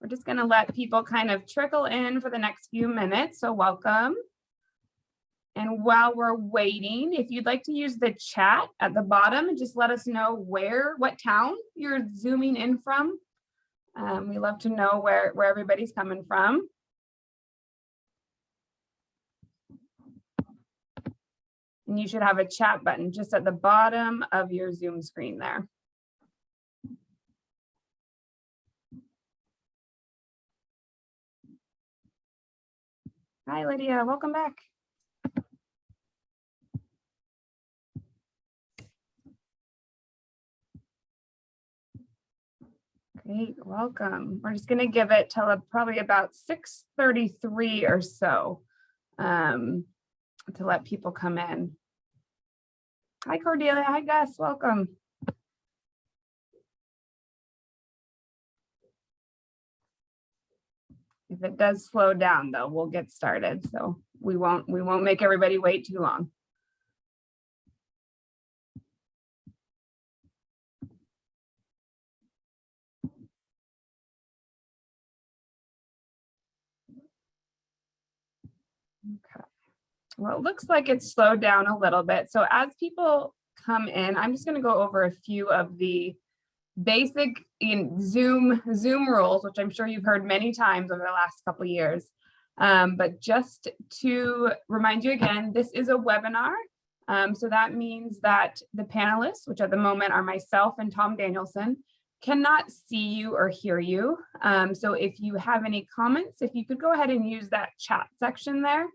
We're just gonna let people kind of trickle in for the next few minutes, so welcome. And while we're waiting, if you'd like to use the chat at the bottom just let us know where, what town you're zooming in from. Um, we love to know where, where everybody's coming from. And you should have a chat button just at the bottom of your Zoom screen there. Hi, Lydia, welcome back. Great, welcome. We're just gonna give it till probably about 6:33 or so um, to let people come in. Hi Cordelia, hi Gus, welcome. If it does slow down though, we'll get started. So we won't, we won't make everybody wait too long. Okay. Well, it looks like it's slowed down a little bit. So as people come in, I'm just going to go over a few of the basic in Zoom Zoom rules, which I'm sure you've heard many times over the last couple years. Um, but just to remind you again, this is a webinar. Um, so that means that the panelists, which at the moment are myself and Tom Danielson, cannot see you or hear you. Um, so if you have any comments, if you could go ahead and use that chat section there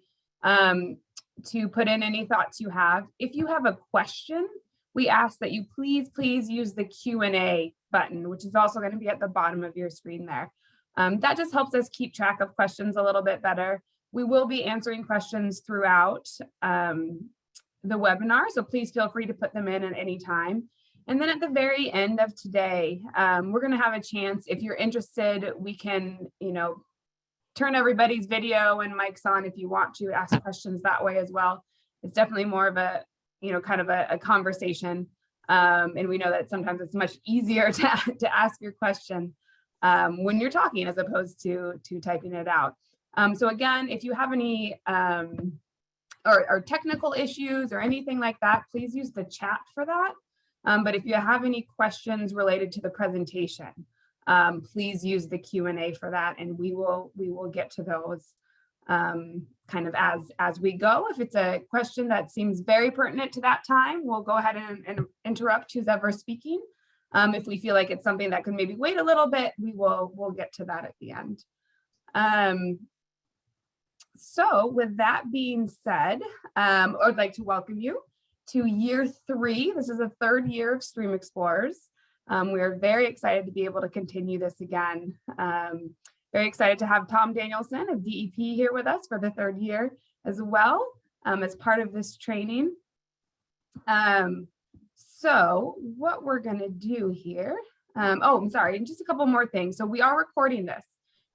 um, to put in any thoughts you have. If you have a question, we ask that you please, please use the Q&A button, which is also going to be at the bottom of your screen there. Um, that just helps us keep track of questions a little bit better. We will be answering questions throughout um, the webinar, so please feel free to put them in at any time. And then at the very end of today, um, we're going to have a chance, if you're interested, we can, you know, turn everybody's video and mics on if you want to ask questions that way as well. It's definitely more of a, you know, kind of a, a conversation. Um, and we know that sometimes it's much easier to, to ask your question um, when you're talking as opposed to, to typing it out. Um, so again, if you have any um, or, or, technical issues or anything like that, please use the chat for that. Um, but if you have any questions related to the presentation, um, please use the Q&A for that and we will we will get to those um, kind of as as we go. If it's a question that seems very pertinent to that time, we'll go ahead and, and interrupt who's ever speaking. Um, if we feel like it's something that can maybe wait a little bit, we will we'll get to that at the end. Um, so with that being said, um, I'd like to welcome you to year three. This is the third year of Stream Explorers. Um, we are very excited to be able to continue this again. Um, very excited to have Tom Danielson of DEP here with us for the third year as well um, as part of this training. Um, so what we're going to do here, um, oh, I'm sorry, and just a couple more things. So we are recording this.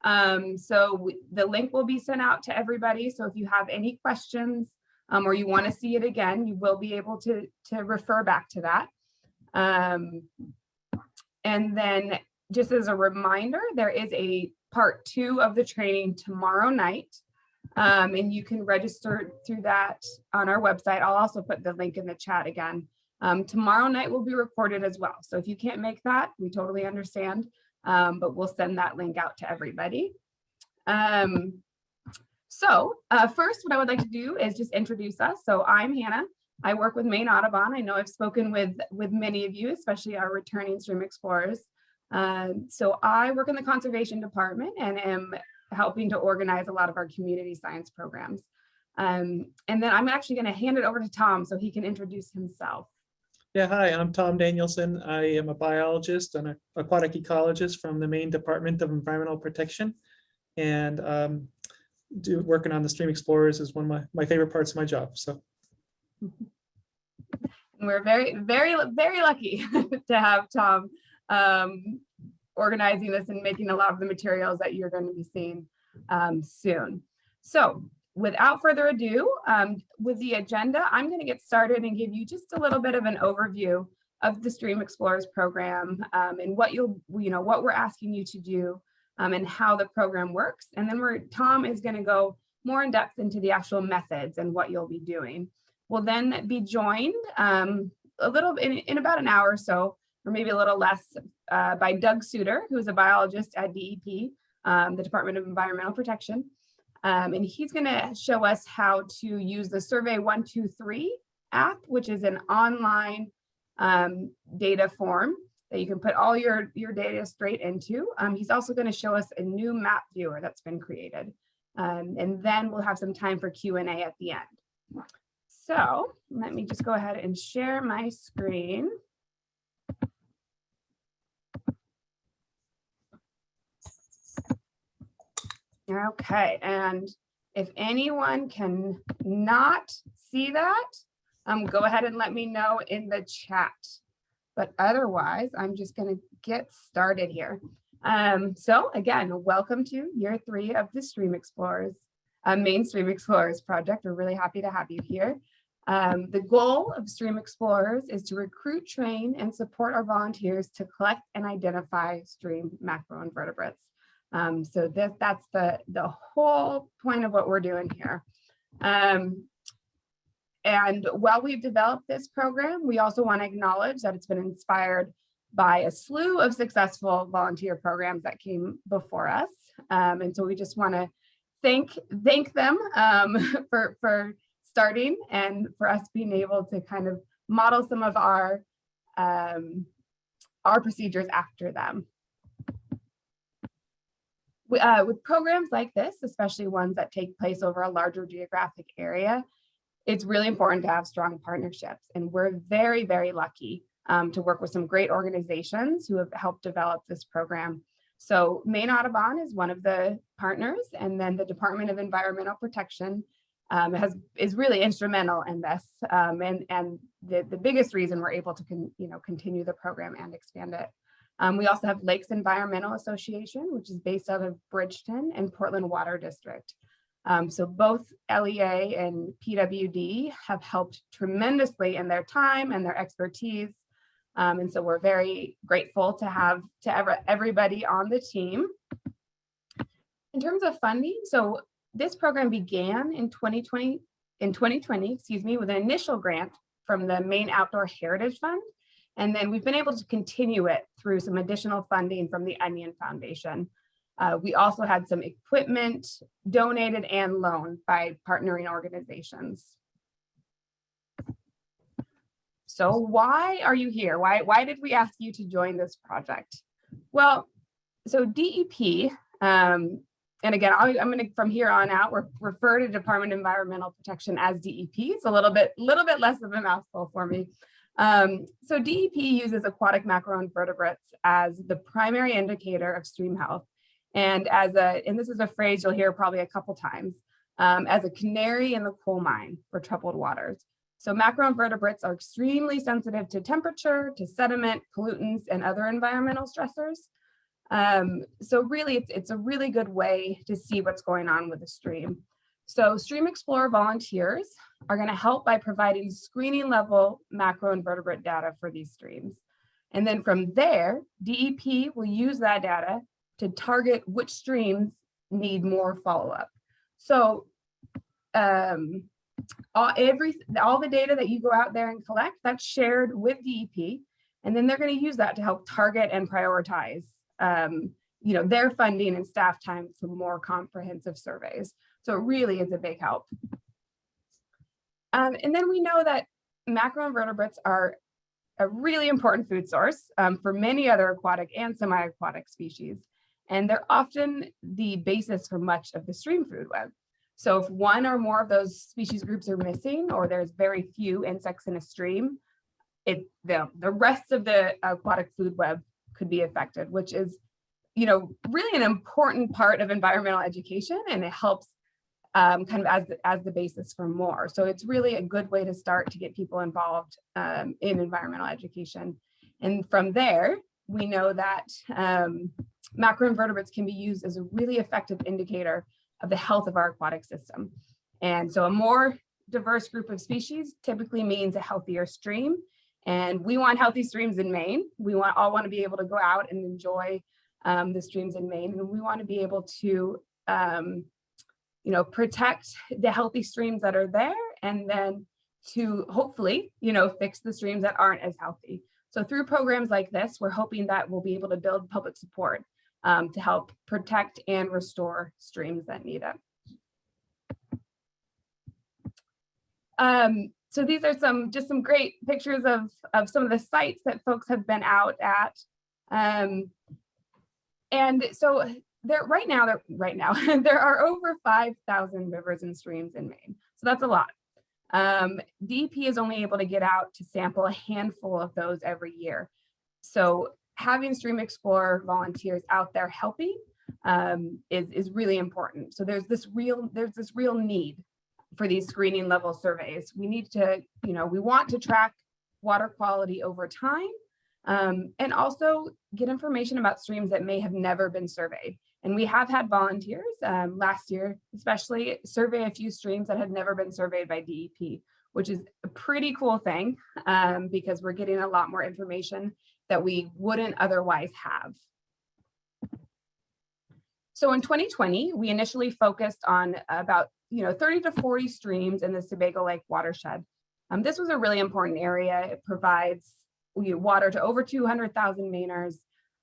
Um, so the link will be sent out to everybody. So if you have any questions or you want to see it again, you will be able to, to refer back to that. Um, and then just as a reminder, there is a part two of the training tomorrow night. Um, and you can register through that on our website. I'll also put the link in the chat again. Um, tomorrow night will be recorded as well. So if you can't make that, we totally understand, um, but we'll send that link out to everybody. Um, so uh, first, what I would like to do is just introduce us. So I'm Hannah. I work with Maine Audubon. I know I've spoken with, with many of you, especially our returning stream explorers. Um, so I work in the conservation department and am helping to organize a lot of our community science programs. Um, and then I'm actually going to hand it over to Tom so he can introduce himself. Yeah, hi, I'm Tom Danielson. I am a biologist and an aquatic ecologist from the Maine Department of Environmental Protection. And um, do, working on the Stream Explorers is one of my, my favorite parts of my job. So we're very, very, very lucky to have Tom um, organizing this and making a lot of the materials that you're going to be seeing um, soon. So without further ado, um, with the agenda, I'm going to get started and give you just a little bit of an overview of the Stream Explorers program um, and what you'll, you know, what we're asking you to do um, and how the program works. And then we're, Tom is gonna go more in depth into the actual methods and what you'll be doing. We'll then be joined um, a little in, in about an hour or so, or maybe a little less, uh, by Doug Suitor, who's a biologist at DEP, um, the Department of Environmental Protection. Um, and he's gonna show us how to use the Survey 123 app, which is an online um, data form that you can put all your, your data straight into. Um, he's also gonna show us a new map viewer that's been created. Um, and then we'll have some time for Q&A at the end. So let me just go ahead and share my screen. Okay, and if anyone can not see that, um, go ahead and let me know in the chat. But otherwise, I'm just gonna get started here. Um, so again, welcome to year three of the Stream Explorers, uh, Maine Stream Explorers project. We're really happy to have you here. Um, the goal of Stream Explorers is to recruit, train, and support our volunteers to collect and identify stream macroinvertebrates. Um, so that, that's the, the whole point of what we're doing here. Um, and while we've developed this program, we also want to acknowledge that it's been inspired by a slew of successful volunteer programs that came before us. Um, and so we just want to thank thank them um, for, for starting and for us being able to kind of model some of our um, our procedures after them. Uh, with programs like this, especially ones that take place over a larger geographic area, it's really important to have strong partnerships. And we're very, very lucky um, to work with some great organizations who have helped develop this program. So Maine Audubon is one of the partners, and then the Department of Environmental Protection um, has is really instrumental in this, um, and and the the biggest reason we're able to con, you know continue the program and expand it. Um, we also have Lakes Environmental Association, which is based out of Bridgton and Portland Water District. Um, so both LEA and PWD have helped tremendously in their time and their expertise. Um, and so we're very grateful to have to ever, everybody on the team. In terms of funding, so this program began in 2020, in 2020, excuse me, with an initial grant from the Maine Outdoor Heritage Fund. And then we've been able to continue it through some additional funding from the Onion Foundation. Uh, we also had some equipment donated and loaned by partnering organizations. So why are you here? Why, why did we ask you to join this project? Well, so DEP, um, and again, i am going to from here on out re refer to Department of Environmental Protection as DEP. It's a little bit, little bit less of a mouthful for me. Um, so DEP uses aquatic macroinvertebrates as the primary indicator of stream health. And as a, and this is a phrase you'll hear probably a couple times, um, as a canary in the coal mine for troubled waters. So macroinvertebrates are extremely sensitive to temperature, to sediment, pollutants, and other environmental stressors. Um, so really, it's, it's a really good way to see what's going on with the stream. So Stream Explorer volunteers are going to help by providing screening level macroinvertebrate data for these streams. And then from there, DEP will use that data to target which streams need more follow-up. So um, all, every, all the data that you go out there and collect, that's shared with DEP. And then they're going to use that to help target and prioritize um, you know, their funding and staff time for more comprehensive surveys. So it really is a big help. Um, and then we know that macroinvertebrates are a really important food source um, for many other aquatic and semi-aquatic species. And they're often the basis for much of the stream food web. So if one or more of those species groups are missing, or there's very few insects in a stream, it the, the rest of the aquatic food web could be affected, which is, you know, really an important part of environmental education and it helps um, kind of as the, as the basis for more. So it's really a good way to start to get people involved um, in environmental education. And from there, we know that um, macroinvertebrates can be used as a really effective indicator of the health of our aquatic system. And so a more diverse group of species typically means a healthier stream. And we want healthy streams in Maine. We want all want to be able to go out and enjoy um, the streams in Maine, and we want to be able to, um, you know, protect the healthy streams that are there, and then to hopefully, you know, fix the streams that aren't as healthy. So through programs like this, we're hoping that we'll be able to build public support um, to help protect and restore streams that need it. Um, so these are some just some great pictures of, of some of the sites that folks have been out at. Um, and so there right now, there right now, there are over 5,000 rivers and streams in Maine. So that's a lot. Um, DEP is only able to get out to sample a handful of those every year. So having Stream Explorer volunteers out there helping um, is, is really important. So there's this real, there's this real need for these screening level surveys. We need to, you know, we want to track water quality over time um, and also get information about streams that may have never been surveyed. And we have had volunteers um, last year, especially survey a few streams that had never been surveyed by DEP, which is a pretty cool thing um, because we're getting a lot more information that we wouldn't otherwise have. So in 2020, we initially focused on about you know 30 to 40 streams in the Sebago Lake watershed. Um, this was a really important area. It provides water to over 200,000 Mainers.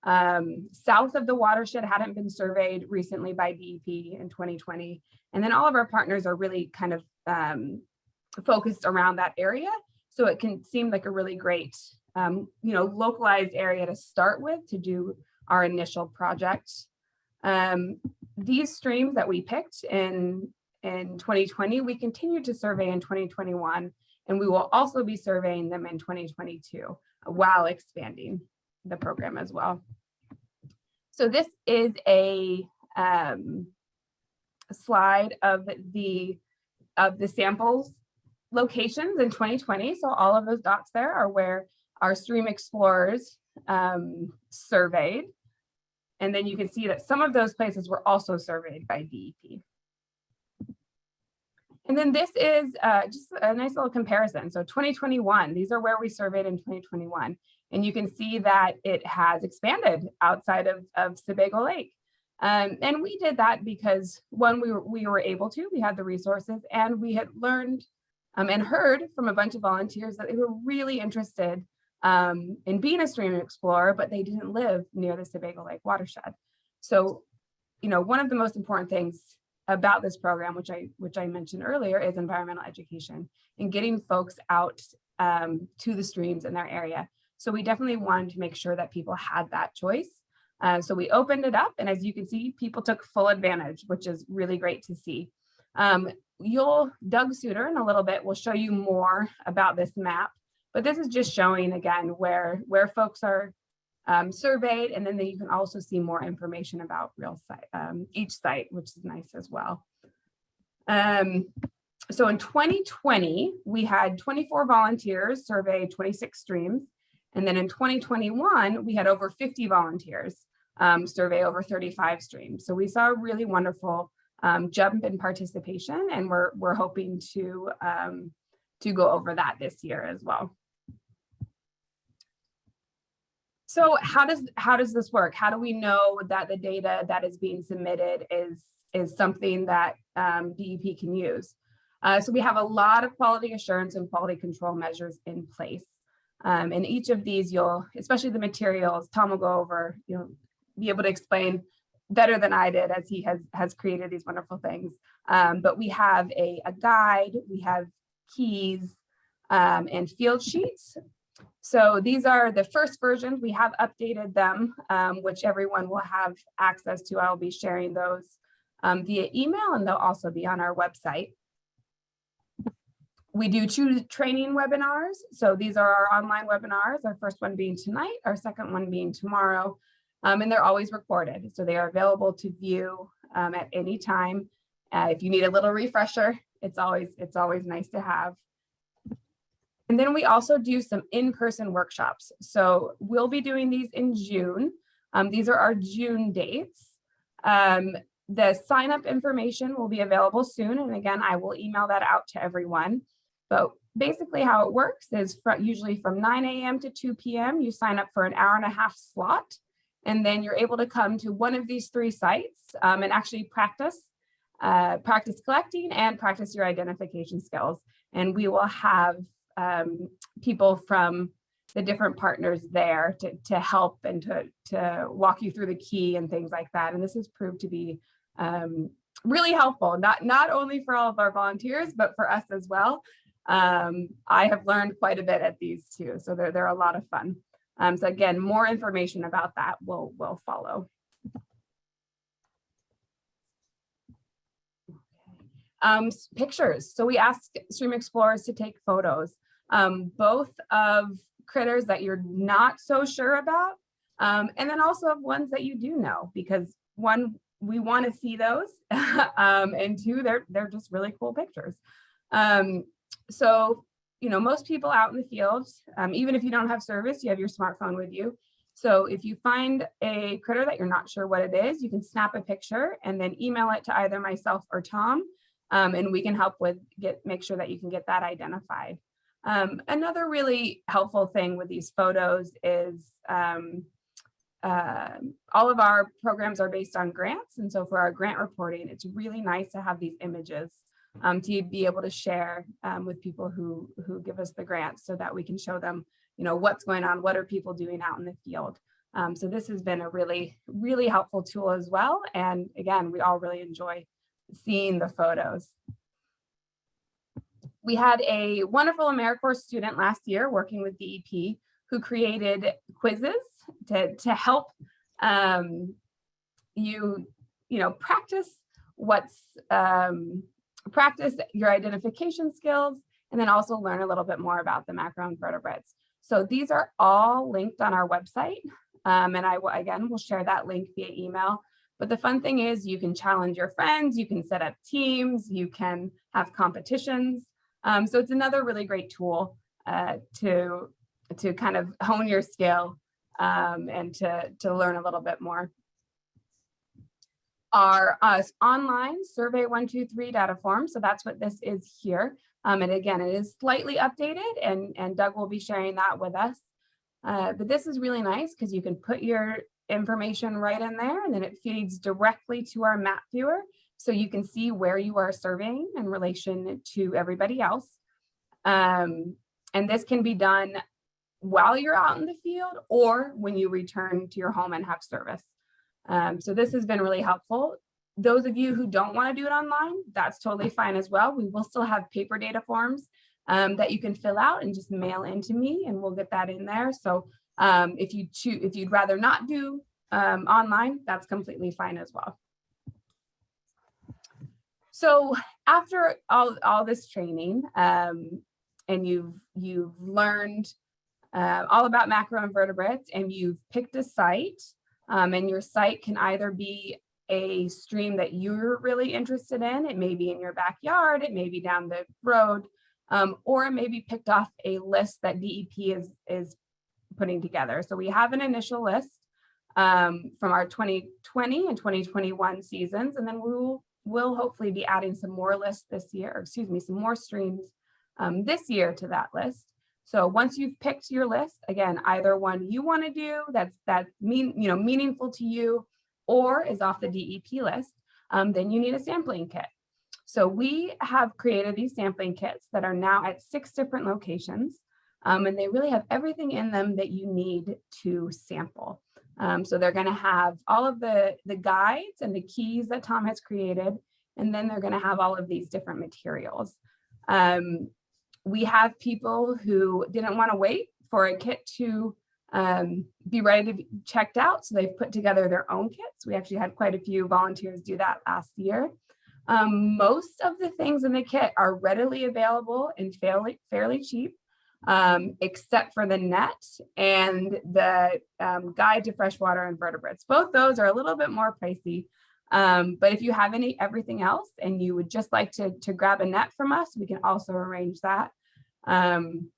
Um, south of the watershed hadn't been surveyed recently by DEP in 2020. And then all of our partners are really kind of um, focused around that area. So it can seem like a really great, um, you know, localized area to start with to do our initial project. Um, these streams that we picked in, in 2020, we continue to survey in 2021, and we will also be surveying them in 2022 while expanding the program as well. So this is a um, slide of the of the samples locations in 2020. So all of those dots there are where our stream explorers um, surveyed. And then you can see that some of those places were also surveyed by DEP. And then this is uh, just a nice little comparison. So 2021, these are where we surveyed in 2021. And you can see that it has expanded outside of, of Sebago Lake. Um, and we did that because one, we were, we were able to, we had the resources and we had learned um, and heard from a bunch of volunteers that they were really interested um, in being a stream explorer, but they didn't live near the Sebago Lake watershed. So, you know, one of the most important things about this program, which I which I mentioned earlier, is environmental education and getting folks out um, to the streams in their area. So we definitely wanted to make sure that people had that choice. Uh, so we opened it up, and as you can see, people took full advantage, which is really great to see. Um, you'll Doug Suitor in a little bit will show you more about this map, but this is just showing again where where folks are um, surveyed, and then you can also see more information about real site, um, each site, which is nice as well. Um, so in 2020, we had 24 volunteers survey 26 streams. And then in 2021, we had over 50 volunteers um, survey over 35 streams. So we saw a really wonderful um, jump in participation and we're, we're hoping to, um, to go over that this year as well. So how does how does this work? How do we know that the data that is being submitted is is something that um, DEP can use? Uh, so we have a lot of quality assurance and quality control measures in place. Um, and each of these you'll, especially the materials, Tom will go over, you'll be able to explain better than I did as he has, has created these wonderful things. Um, but we have a, a guide, we have keys um, and field sheets so these are the first versions. We have updated them, um, which everyone will have access to. I'll be sharing those um, via email and they'll also be on our website. We do two training webinars. So these are our online webinars, our first one being tonight, our second one being tomorrow, um, and they're always recorded. So they are available to view um, at any time. Uh, if you need a little refresher, it's always, it's always nice to have. And then we also do some in-person workshops. So we'll be doing these in June. Um, these are our June dates. Um, the sign up information will be available soon. And again, I will email that out to everyone. But basically how it works is usually from 9 a.m. to 2 p.m. you sign up for an hour and a half slot. And then you're able to come to one of these three sites um, and actually practice, uh, practice collecting and practice your identification skills. And we will have um, people from the different partners there to, to help and to, to walk you through the key and things like that. And this has proved to be um, really helpful, not, not only for all of our volunteers, but for us as well. Um, I have learned quite a bit at these too, so they're, they're a lot of fun. Um, so again, more information about that will, will follow. Um, pictures. So we ask stream explorers to take photos, um, both of critters that you're not so sure about, um, and then also of ones that you do know, because one, we want to see those, um, and two, they're they're just really cool pictures. Um, so, you know, most people out in the field, um, even if you don't have service, you have your smartphone with you. So if you find a critter that you're not sure what it is, you can snap a picture and then email it to either myself or Tom, um, and we can help with get make sure that you can get that identified. Um, another really helpful thing with these photos is um, uh, all of our programs are based on grants. And so for our grant reporting, it's really nice to have these images um, to be able to share um, with people who, who give us the grants so that we can show them, you know, what's going on, what are people doing out in the field. Um, so this has been a really, really helpful tool as well. And again, we all really enjoy seeing the photos. We had a wonderful AmeriCorps student last year working with DEP who created quizzes to, to help um, you, you know, practice what's, um, practice your identification skills, and then also learn a little bit more about the macroinvertebrates. So these are all linked on our website. Um, and I, will- again, will share that link via email. But the fun thing is you can challenge your friends, you can set up teams, you can have competitions. Um, so it's another really great tool uh, to, to kind of hone your skill um, and to, to learn a little bit more. Our uh, online survey 123 data form. So that's what this is here. Um, and again, it is slightly updated and, and Doug will be sharing that with us. Uh, but this is really nice because you can put your information right in there and then it feeds directly to our map viewer. So you can see where you are surveying in relation to everybody else. Um, and this can be done while you're out in the field or when you return to your home and have service. Um, so this has been really helpful. Those of you who don't want to do it online, that's totally fine as well. We will still have paper data forms um, that you can fill out and just mail into me and we'll get that in there. So um, if you choose, if you'd rather not do um, online, that's completely fine as well. So after all, all this training um, and you've, you've learned uh, all about macroinvertebrates and you've picked a site um, and your site can either be a stream that you're really interested in. It may be in your backyard, it may be down the road, um, or it may be picked off a list that DEP is, is putting together. So we have an initial list um, from our 2020 and 2021 seasons, and then we will will hopefully be adding some more lists this year, or excuse me, some more streams um, this year to that list. So once you've picked your list, again, either one you want to do that's that mean you know meaningful to you, or is off the DEP list, um, then you need a sampling kit. So we have created these sampling kits that are now at six different locations, um, and they really have everything in them that you need to sample. Um, so they're going to have all of the, the guides and the keys that Tom has created, and then they're going to have all of these different materials. Um, we have people who didn't want to wait for a kit to um, be ready to be checked out, so they've put together their own kits. We actually had quite a few volunteers do that last year. Um, most of the things in the kit are readily available and fairly, fairly cheap um, except for the net and the um, guide to freshwater invertebrates. Both those are a little bit more pricey. Um, but if you have any everything else and you would just like to, to grab a net from us, we can also arrange that. Um,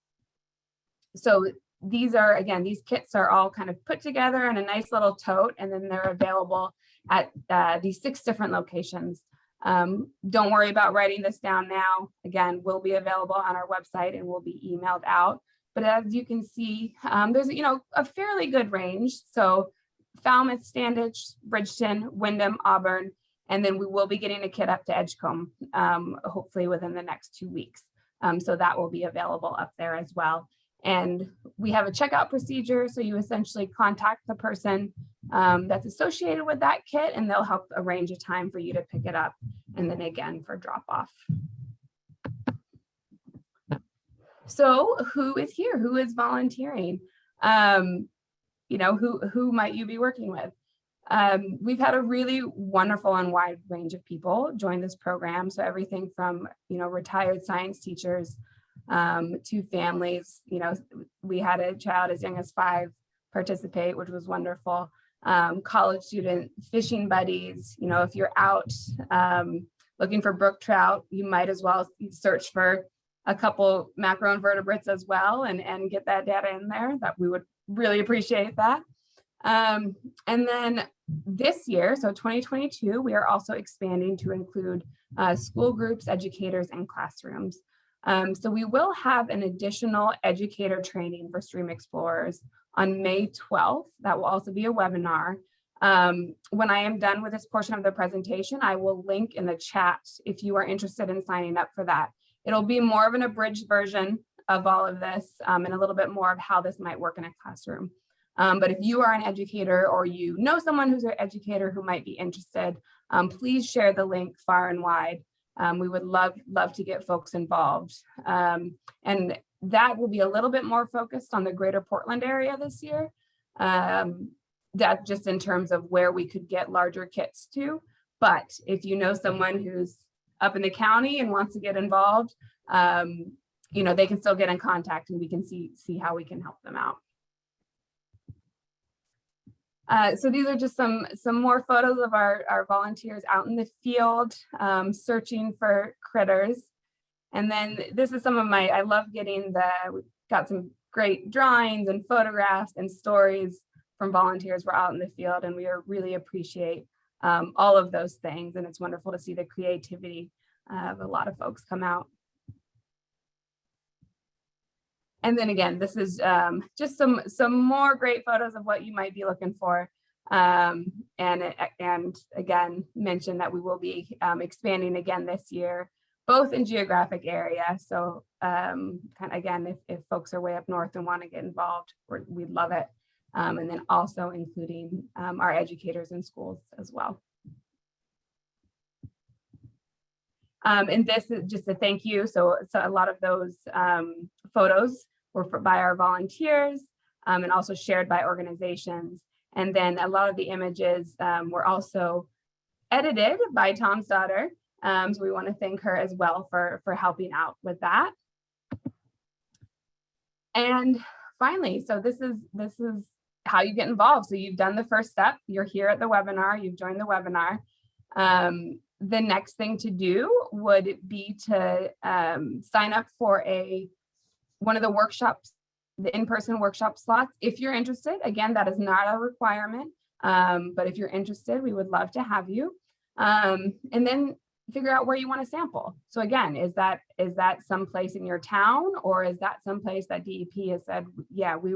so these are, again, these kits are all kind of put together in a nice little tote and then they're available at uh, these six different locations. Um, don't worry about writing this down now. Again, will be available on our website and will be emailed out. But as you can see, um, there's you know a fairly good range. So Falmouth, Standish, Bridgton, Windham, Auburn, and then we will be getting a kit up to Edgecomb, um, hopefully within the next two weeks. Um, so that will be available up there as well. And we have a checkout procedure. So you essentially contact the person um, that's associated with that kit and they'll help arrange a time for you to pick it up. And then again for drop off. So who is here? Who is volunteering? Um, you know, who, who might you be working with? Um, we've had a really wonderful and wide range of people join this program. So everything from, you know, retired science teachers um, to families, you know, we had a child as young as five participate, which was wonderful. Um, college student fishing buddies, you know, if you're out um, looking for brook trout, you might as well search for a couple macroinvertebrates as well and, and get that data in there that we would really appreciate that. Um, and then this year, so 2022, we are also expanding to include uh, school groups, educators, and classrooms. Um, so we will have an additional educator training for Stream Explorers on May 12th. That will also be a webinar. Um, when I am done with this portion of the presentation, I will link in the chat if you are interested in signing up for that. It'll be more of an abridged version of all of this um, and a little bit more of how this might work in a classroom. Um, but if you are an educator or you know someone who's an educator who might be interested, um, please share the link far and wide. Um, we would love, love to get folks involved. Um, and that will be a little bit more focused on the greater Portland area this year. Um, that just in terms of where we could get larger kits to. But if you know someone who's up in the county and wants to get involved, um, you know, they can still get in contact and we can see, see how we can help them out. Uh, so these are just some some more photos of our, our volunteers out in the field um, searching for critters. And then this is some of my, I love getting the, we got some great drawings and photographs and stories from volunteers. We're out in the field and we really appreciate um, all of those things. And it's wonderful to see the creativity of a lot of folks come out. And then again, this is um, just some some more great photos of what you might be looking for. Um, and, and again, mention that we will be um, expanding again this year, both in geographic area. So um, again, if, if folks are way up north and want to get involved, we'd love it. Um, and then also including um, our educators in schools as well. Um, and this is just a thank you. So, so a lot of those um, photos were for, by our volunteers um, and also shared by organizations. And then a lot of the images um, were also edited by Tom's daughter. Um, so we want to thank her as well for, for helping out with that. And finally, so this is this is how you get involved. So you've done the first step. You're here at the webinar. You've joined the webinar. Um, the next thing to do would be to um, sign up for a one of the workshops, the in-person workshop slots. If you're interested, again, that is not a requirement, um, but if you're interested, we would love to have you. Um, and then figure out where you want to sample. So again, is that is that someplace in your town or is that someplace that DEP has said, yeah, we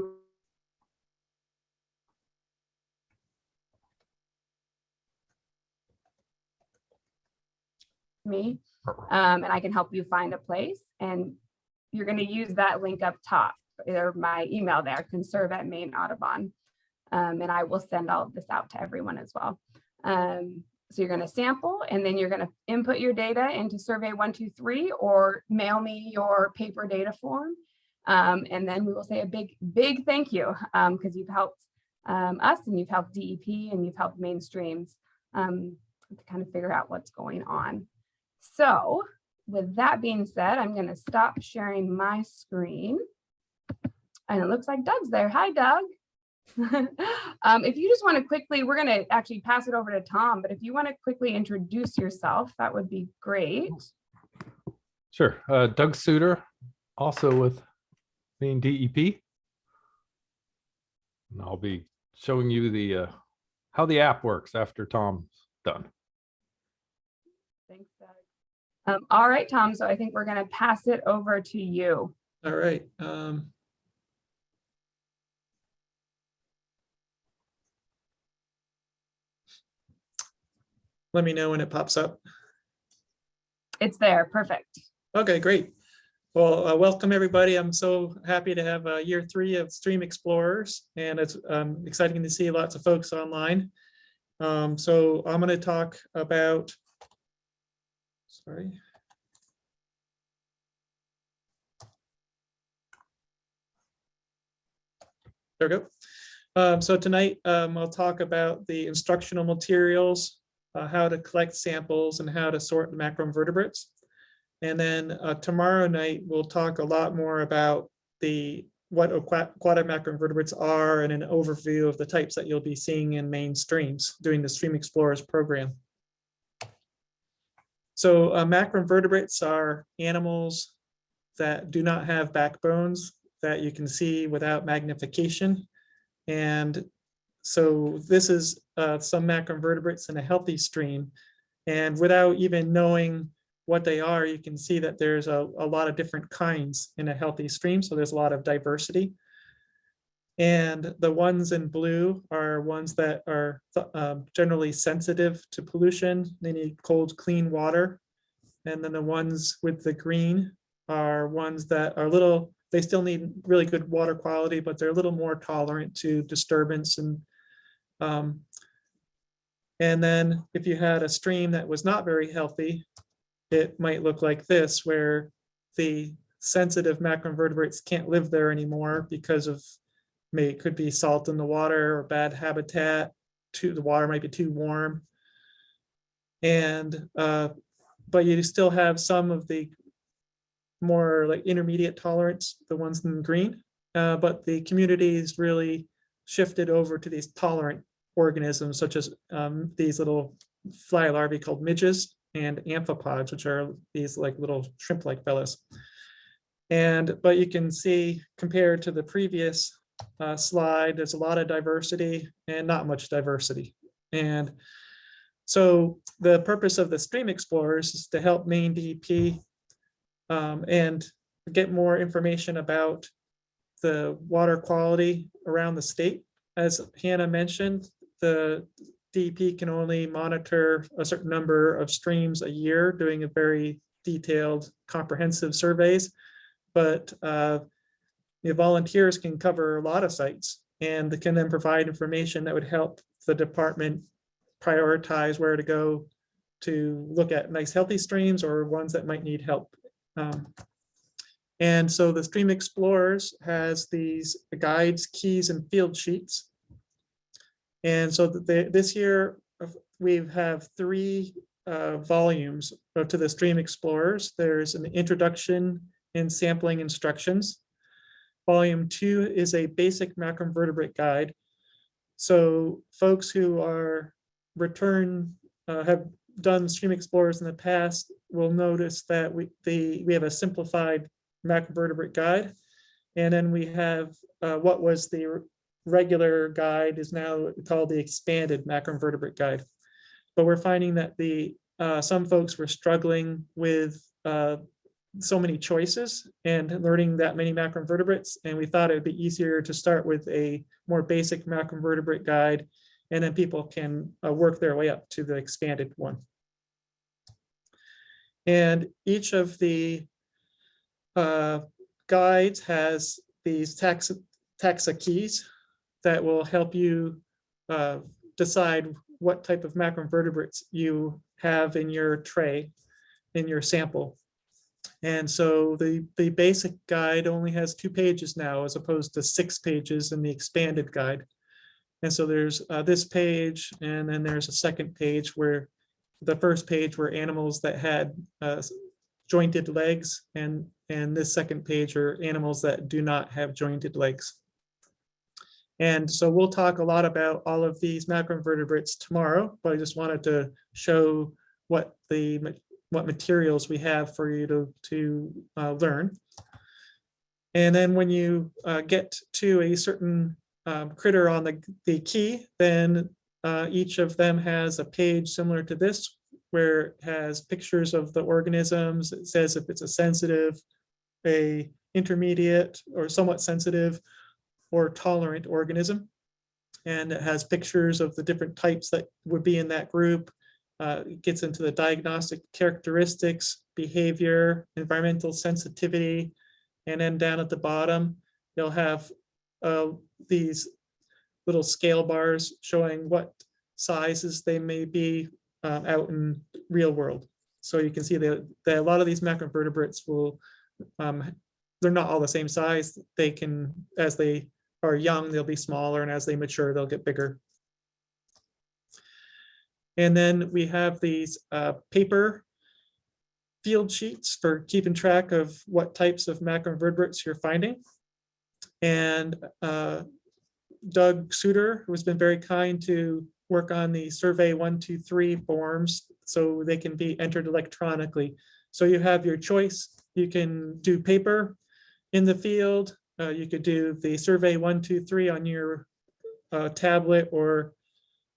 me um, and I can help you find a place and you're going to use that link up top or my email there conserve at Maine Audubon um, and I will send all of this out to everyone as well. Um, so you're going to sample and then you're going to input your data into survey 123 or mail me your paper data form. Um, and then we will say a big, big thank you because you've helped um, us and you've helped DEP and you've helped mainstreams um, to kind of figure out what's going on. So with that being said, I'm going to stop sharing my screen. And it looks like Doug's there. Hi, Doug. um, if you just want to quickly, we're going to actually pass it over to Tom, but if you want to quickly introduce yourself, that would be great. Sure. Uh, Doug Suitor, also with Maine DEP. And I'll be showing you the uh, how the app works after Tom's done. Um, all right, Tom, so I think we're going to pass it over to you. All right. Um, let me know when it pops up. It's there, perfect. Okay, great. Well, uh, welcome, everybody. I'm so happy to have uh, year three of Stream Explorers, and it's um, exciting to see lots of folks online. Um, So I'm going to talk about, sorry. There we go. Um, So tonight, um, I'll talk about the instructional materials, uh, how to collect samples and how to sort macroinvertebrates. And then uh, tomorrow night, we'll talk a lot more about the, what aqua- aquatic macroinvertebrates are and an overview of the types that you'll be seeing in Maine streams during the Stream Explorers program. So uh, macroinvertebrates are animals that do not have backbones that you can see without magnification. And so this is uh, some macroinvertebrates in a healthy stream. And without even knowing what they are, you can see that there's a, a lot of different kinds in a healthy stream. So there's a lot of diversity. And the ones in blue are ones that are um, generally sensitive to pollution. They need cold, clean water. And then the ones with the green are ones that are little, they still need really good water quality, but they're a little more tolerant to disturbance and um, and then if you had a stream that was not very healthy, it might look like this, where the sensitive macroinvertebrates can't live there anymore because of, may, it could be salt in the water or bad habitat, the water might be too warm. And, uh, but you still have some of the more like intermediate tolerance, the ones in green. Uh, but the community is really shifted over to these tolerant organisms such as um, these little fly larvae called midges and amphipods, which are these like little shrimp-like fellows. And, but you can see compared to the previous uh, slide, there's a lot of diversity and not much diversity. And so the purpose of the Stream Explorers is to help Maine DEP um, and get more information about the water quality around the state. As Hannah mentioned, the DEP can only monitor a certain number of streams a year, doing a very detailed comprehensive surveys. But uh, the volunteers can cover a lot of sites and they can then provide information that would help the department prioritize where to go to look at nice healthy streams or ones that might need help. Um, and so the Stream Explorers has these guides, keys, and field sheets. And so this year, uh, we have three uh, volumes to the Stream Explorers. There's an introduction and sampling instructions. Volume two is a basic macroinvertebrate guide. So folks who are return, uh, have done Stream Explorers in the past will notice that we, the, we have a simplified macroinvertebrate guide. And then we have uh, what was the regular guide is now called the expanded macroinvertebrate guide. But we're finding that the uh, some folks were struggling with uh, so many choices and learning that many macroinvertebrates. And we thought it would be easier to start with a more basic macroinvertebrate guide. And then people can uh, work their way up to the expanded one. And each of the uh, guides has these taxa, taxa keys that will help you uh, decide what type of macroinvertebrates you have in your tray, in your sample. And so the, the basic guide only has two pages now as opposed to six pages in the expanded guide. And so there's uh, this page and then there's a second page where the first page were animals that had uh, jointed legs and and this second page are animals that do not have jointed legs. And so we'll talk a lot about all of these macroinvertebrates tomorrow, but I just wanted to show what the what materials we have for you to, to uh, learn. And then when you uh, get to a certain um, critter on the, the key, then uh, each of them has a page similar to this, where it has pictures of the organisms. It says if it's a sensitive, a intermediate or somewhat sensitive or tolerant organism. And it has pictures of the different types that would be in that group. Uh, gets into the diagnostic characteristics, behavior, environmental sensitivity. And then down at the bottom, you'll have uh, these little scale bars showing what sizes they may be uh, out in real world. So you can see that, that a lot of these macroinvertebrates will, um, they're not all the same size. They can, as they are young, they'll be smaller, and as they mature, they'll get bigger. And then we have these uh, paper field sheets for keeping track of what types of macroinvertebrates you're finding. And uh, Doug Suitor, who has been very kind to work on the survey one, two, three forms, so they can be entered electronically. So you have your choice. You can do paper in the field. Uh, you could do the survey one, two, three on your uh, tablet or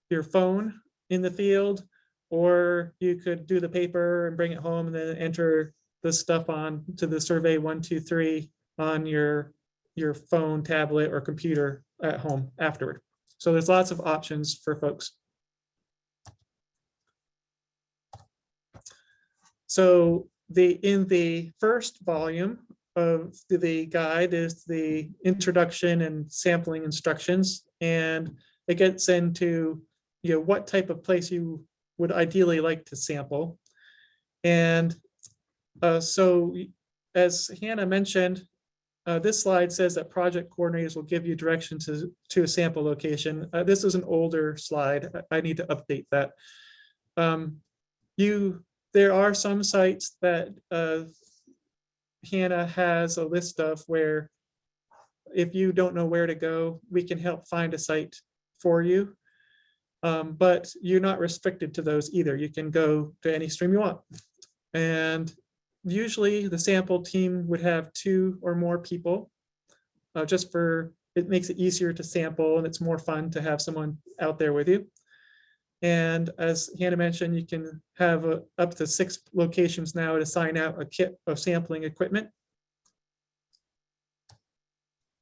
your phone in the field. Or you could do the paper and bring it home and then enter the stuff on to the survey one, two, three on your, your phone, tablet, or computer at home afterward. So there's lots of options for folks. So the, in the first volume of the- guide is the introduction and sampling instructions. And it gets into, you know, what type of place you would ideally like to sample. And uh, so as Hannah mentioned, uh, this slide says that project coordinators will give you direction to, to a sample location. Uh, this is an older slide. I- need to update that. Um, you, there are some sites that uh, Hannah has a list of where if you don't know where to go, we can help find a site for you. Um, but you're not restricted to those either. You can go to any stream you want. And usually the sample team would have two or more people. uh, just for, it makes it easier to sample and it's more fun to have someone out there with you. And as Hannah mentioned, you can have uh, up to six locations now to sign out a kit of sampling equipment.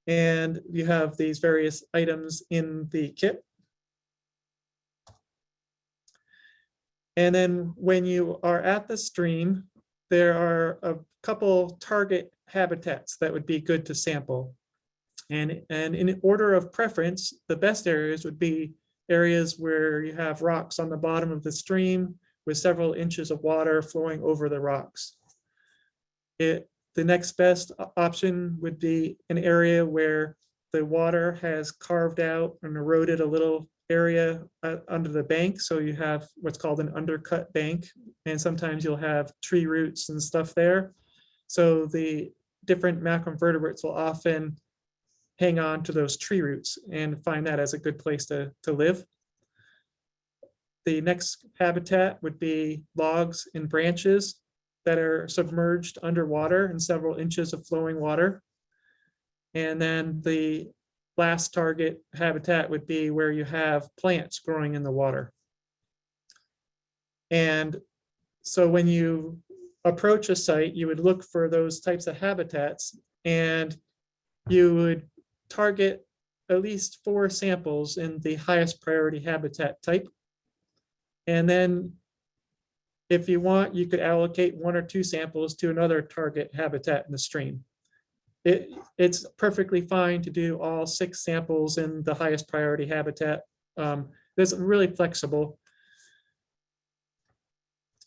And you have these various items in the kit. And then when you are at the stream, there are a couple target habitats that would be good to sample. And, and in order of preference, the best areas would be areas where you have rocks on the bottom of the stream with several inches of water flowing over the rocks. It, the next best option would be an area where the water has carved out and eroded a little area uh, under the bank. So you have what's called an undercut bank. And sometimes you'll have tree roots and stuff there. So the different macroinvertebrates will often hang on to those tree roots and find that as a good place to, to live. The next habitat would be logs and branches that are submerged underwater in several inches of flowing water. And then the last target habitat would be where you have plants growing in the water. And so when you approach a site, you would look for those types of habitats and you would target at least four samples in the highest priority habitat type. And then if you want, you could allocate one or two samples to another target habitat in the stream. It, it's perfectly fine to do all six samples in the highest priority habitat. Um, It's really flexible.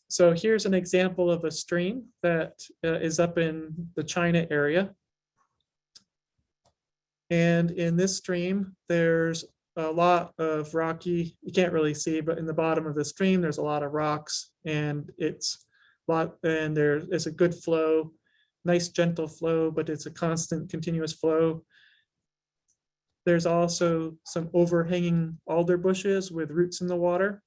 So here's an example of a stream that uh, is up in the China area. And in this stream, there's a lot of rocky, you can't really see, but in the bottom of the stream, there's a lot of rocks and it's lot, and there is a good flow, nice gentle flow, but it's a constant continuous flow. There's also some overhanging alder bushes with roots in the water.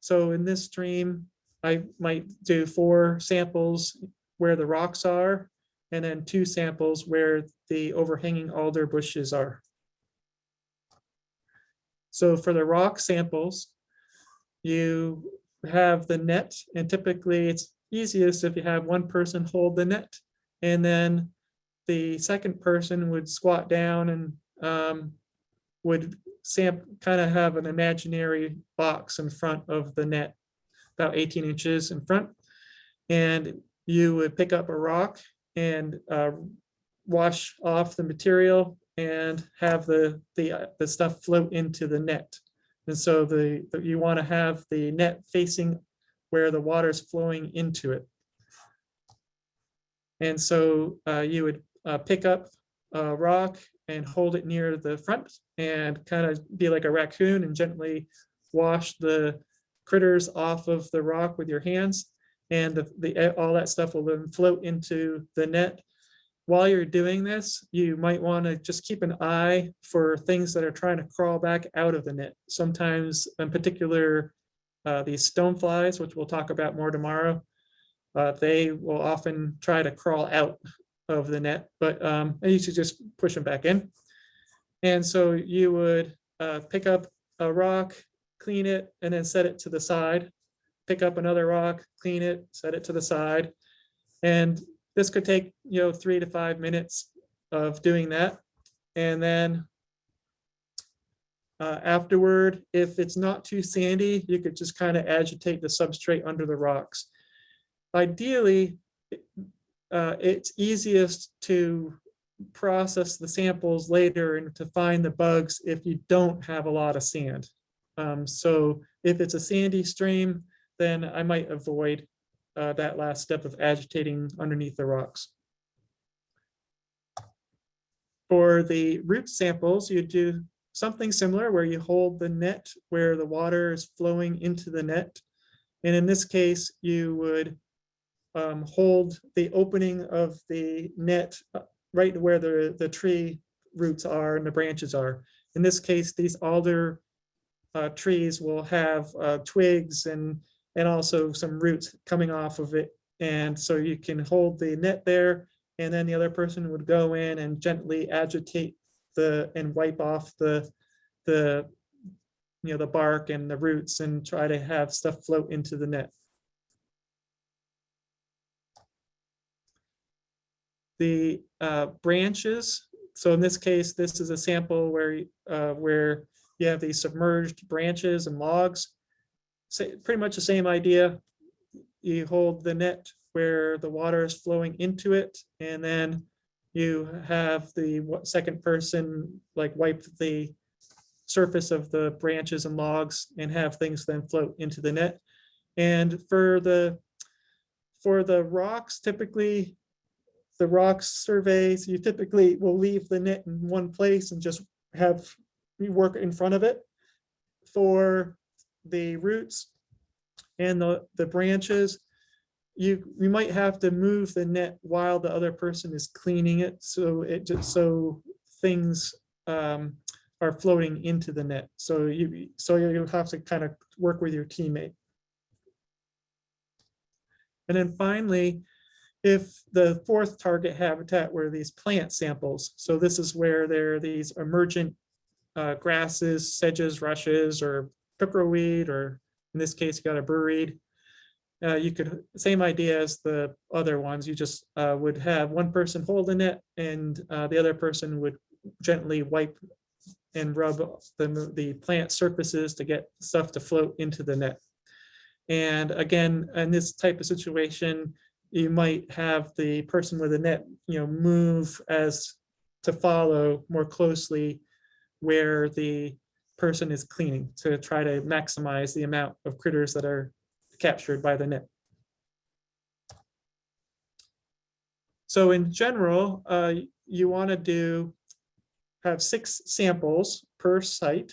So in this stream, I might do four samples where the rocks are and then two samples where the overhanging alder bushes are. So for the rock samples, you have the net and typically it's easiest if you have one person hold the net. And then the second person would squat down and um, would kind of have an imaginary box in front of the net about 18 inches in front. And you would pick up a rock and uh, wash off the material and have the, the, uh, the stuff float into the net. And so the, the- you want to have the net facing where the water is flowing into it. And so uh, you would uh, pick up a rock and hold it near the front and kind of be like a raccoon and gently wash the critters off of the rock with your hands. And the, the, all that stuff will then float into the net. While you're doing this, you might want to just keep an eye for things that are trying to crawl back out of the net. Sometimes in particular, uh, these stone flies, which we'll talk about more tomorrow, uh, they will often try to crawl out of the net, but um, you should just push them back in. And so you would uh, pick up a rock, clean it, and then set it to the side. Pick up another rock, clean it, set it to the side. And this could take, you know, three to five minutes of doing that. And then uh, afterward, if it's not too sandy, you could just kind of agitate the substrate under the rocks. Ideally, uh, it's easiest to process the samples later and to find the bugs if you don't have a lot of sand. Um, so if it's a sandy stream, then I might avoid uh, that last step of agitating underneath the rocks. For the root samples, you do something similar where you hold the net where the water is flowing into the net. And in this case, you would um, hold the opening of the net uh, right where the, the tree roots are and the branches are. In this case, these alder uh, trees will have uh, twigs and, and also some roots coming off of it. And so you can hold the net there and then the other person would go in and gently agitate the, and wipe off the, the, you know, the bark and the roots and try to have stuff float into the net. The uh, branches. So in this case, this is a sample where, uh, where you have these submerged branches and logs. Say, pretty much the same idea. You hold the net where the water is flowing into it, and then you have the second person like wipe the surface of the branches and logs and have things then float into the net. And for the, for the rocks, typically the rocks surveys, you typically will leave the net in one place and just have you work in front of it. For the roots and the, the branches, you, you might have to move the net while the other person is cleaning it. So it just, so things um, are floating into the net. So you, so you have to kind of work with your teammate. And then finally, if the fourth target habitat were these plant samples, so this is where there are these emergent uh, grasses, sedges, rushes, or pickerelweed, or in this case, you got a burreed. Uh, you could, same idea as the other ones, you just uh, would have one person holding it and uh, the other person would gently wipe and rub the, the plant surfaces to get stuff to float into the net. And again, in this type of situation, you might have the person with the net, you know, move as to follow more closely where the person is cleaning to try to maximize the amount of critters that are captured by the net. So in general, uh, you want to do have six samples per site.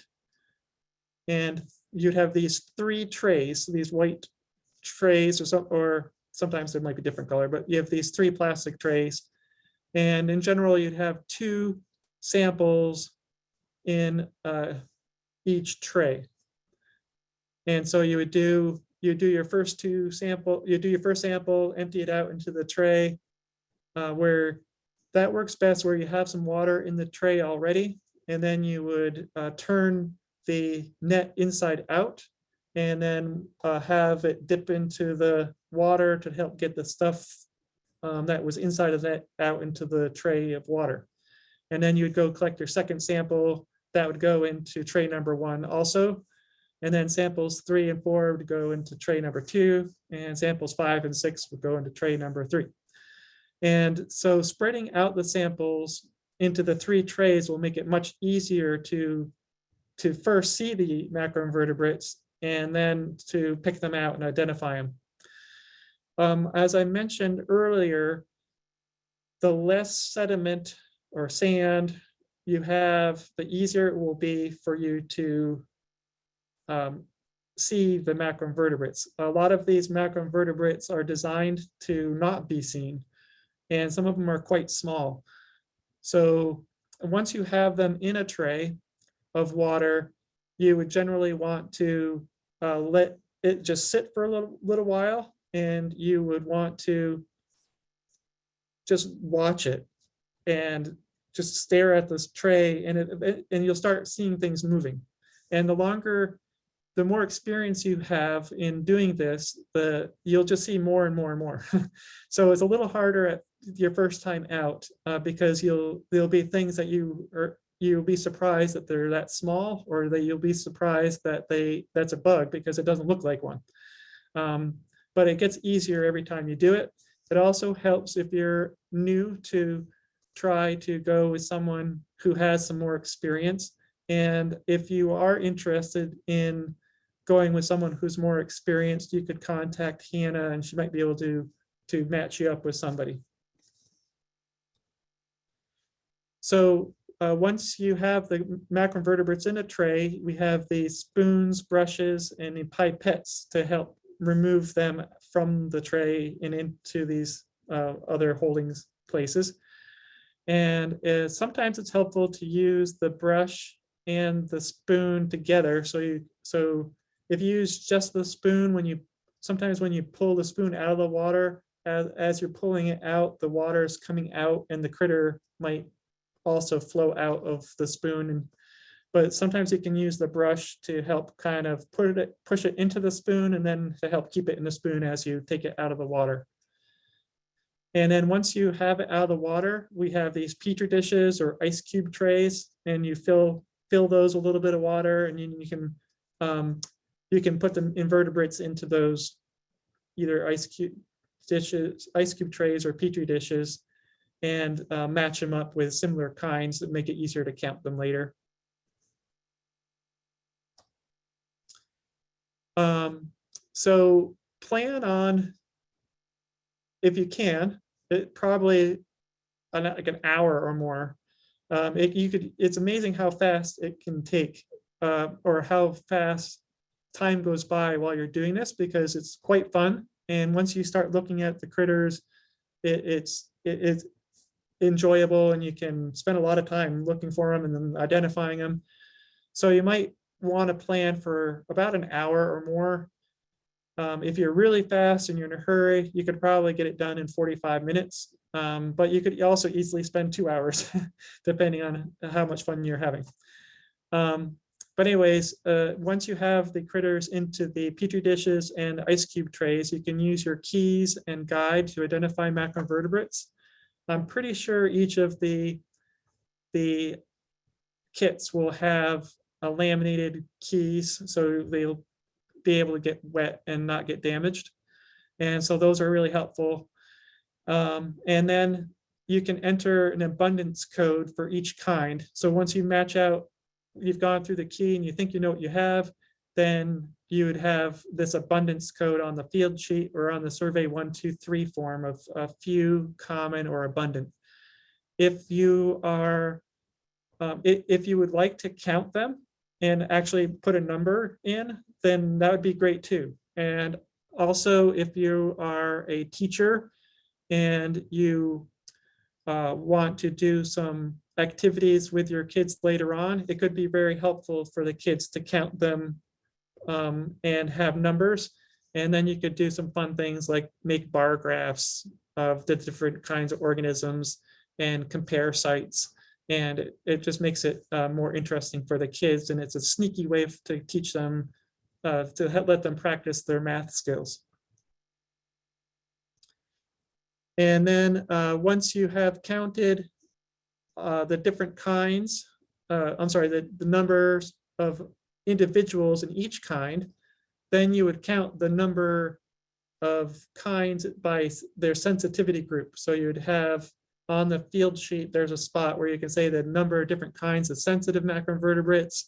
And you'd have these three trays, these white trays or some, or sometimes there might be different color, but you have these three plastic trays. And in general, you'd have two samples in uh, each tray. And so you would do, you do your first two sample, you do your first sample, empty it out into the tray. uh, where that works best where you have some water in the tray already. And then you would uh, turn the net inside out and then uh, have it dip into the water to help get the stuff um, that was inside of that out into the tray of water. And then you would go collect your second sample that would go into tray number one also. And then samples three and four would go into tray number two, and samples five and six would go into tray number three. And so spreading out the samples into the three trays will make it much easier to, to first see the macroinvertebrates and then to pick them out and identify them. Um, as I mentioned earlier, the less sediment or sand you have, the easier it will be for you to um, see the macroinvertebrates. A lot of these macroinvertebrates are designed to not be seen, and some of them are quite small. So once you have them in a tray of water, you would generally want to uh, let it just sit for a little, little while, and you would want to just watch it and just stare at this tray and it, and you'll start seeing things moving. And the longer, the more experience you have in doing this, the, you'll just see more and more and more. So it's a little harder at your first time out uh, because you'll, there'll be things that you are, you'll be surprised that they're that small or that you'll be surprised that they, that's a bug because it doesn't look like one. Um, but it gets easier every time you do it. It also helps if you're new to try to go with someone who has some more experience. And if you are interested in going with someone who's more experienced, you could contact Hannah and she might be able to, to match you up with somebody. So uh, once you have the macroinvertebrates in a tray, we have the spoons, brushes, and the pipettes to help remove them from the tray and into these uh, other holdings places. And uh, sometimes it's helpful to use the brush and the spoon together. So you, so if you use just the spoon, when you, sometimes when you pull the spoon out of the water, as, as you're pulling it out, the water is coming out and the critter might also flow out of the spoon. And But sometimes you can use the brush to help kind of put it, push it into the spoon and then to help keep it in the spoon as you take it out of the water. And then once you have it out of the water, we have these petri dishes or ice cube trays and you fill fill those with a little bit of water and you, you can um, you can put the invertebrates into those either ice cube dishes, ice cube trays or petri dishes and uh, match them up with similar kinds that make it easier to count them later. Um, so plan on, if you can, it probably an, like an hour or more. Um, it, you could, it's amazing how fast it can take uh, or how fast time goes by while you're doing this because it's quite fun. And once you start looking at the critters, it, it's it, it's enjoyable and you can spend a lot of time looking for them and then identifying them. So you might want to plan for about an hour or more. Um, if you're really fast and you're in a hurry, you could probably get it done in 45 minutes. Um, but you could also easily spend two hours, depending on how much fun you're having. Um, but anyways, uh, once you have the critters into the petri dishes and ice cube trays, you can use your keys and guide to identify macroinvertebrates. I'm pretty sure each of the, the kits will have a laminated keys, so they'll be able to get wet and not get damaged. And so those are really helpful. Um, and then you can enter an abundance code for each kind. So once you match out, you've gone through the key and you think you know what you have, then you would have this abundance code on the field sheet or on the survey one, two, three form of a few, common, or abundant. If you are, um, if you would like to count them and actually put a number in, then that would be great too. And also, if you are a teacher and you uh, want to do some activities with your kids later on, it could be very helpful for the kids to count them um, and have numbers. And then you could do some fun things like make bar graphs of the different kinds of organisms and compare sites. And it, it just makes it uh, more interesting for the kids. And it's a sneaky way to teach them, uh, to let them practice their math skills. And then uh, once you have counted uh, the different kinds, uh, I'm sorry, the, the numbers of individuals in each kind, then you would count the number of kinds by their sensitivity group. So you'd have on the field sheet, there's a spot where you can say the number of different kinds of sensitive macroinvertebrates.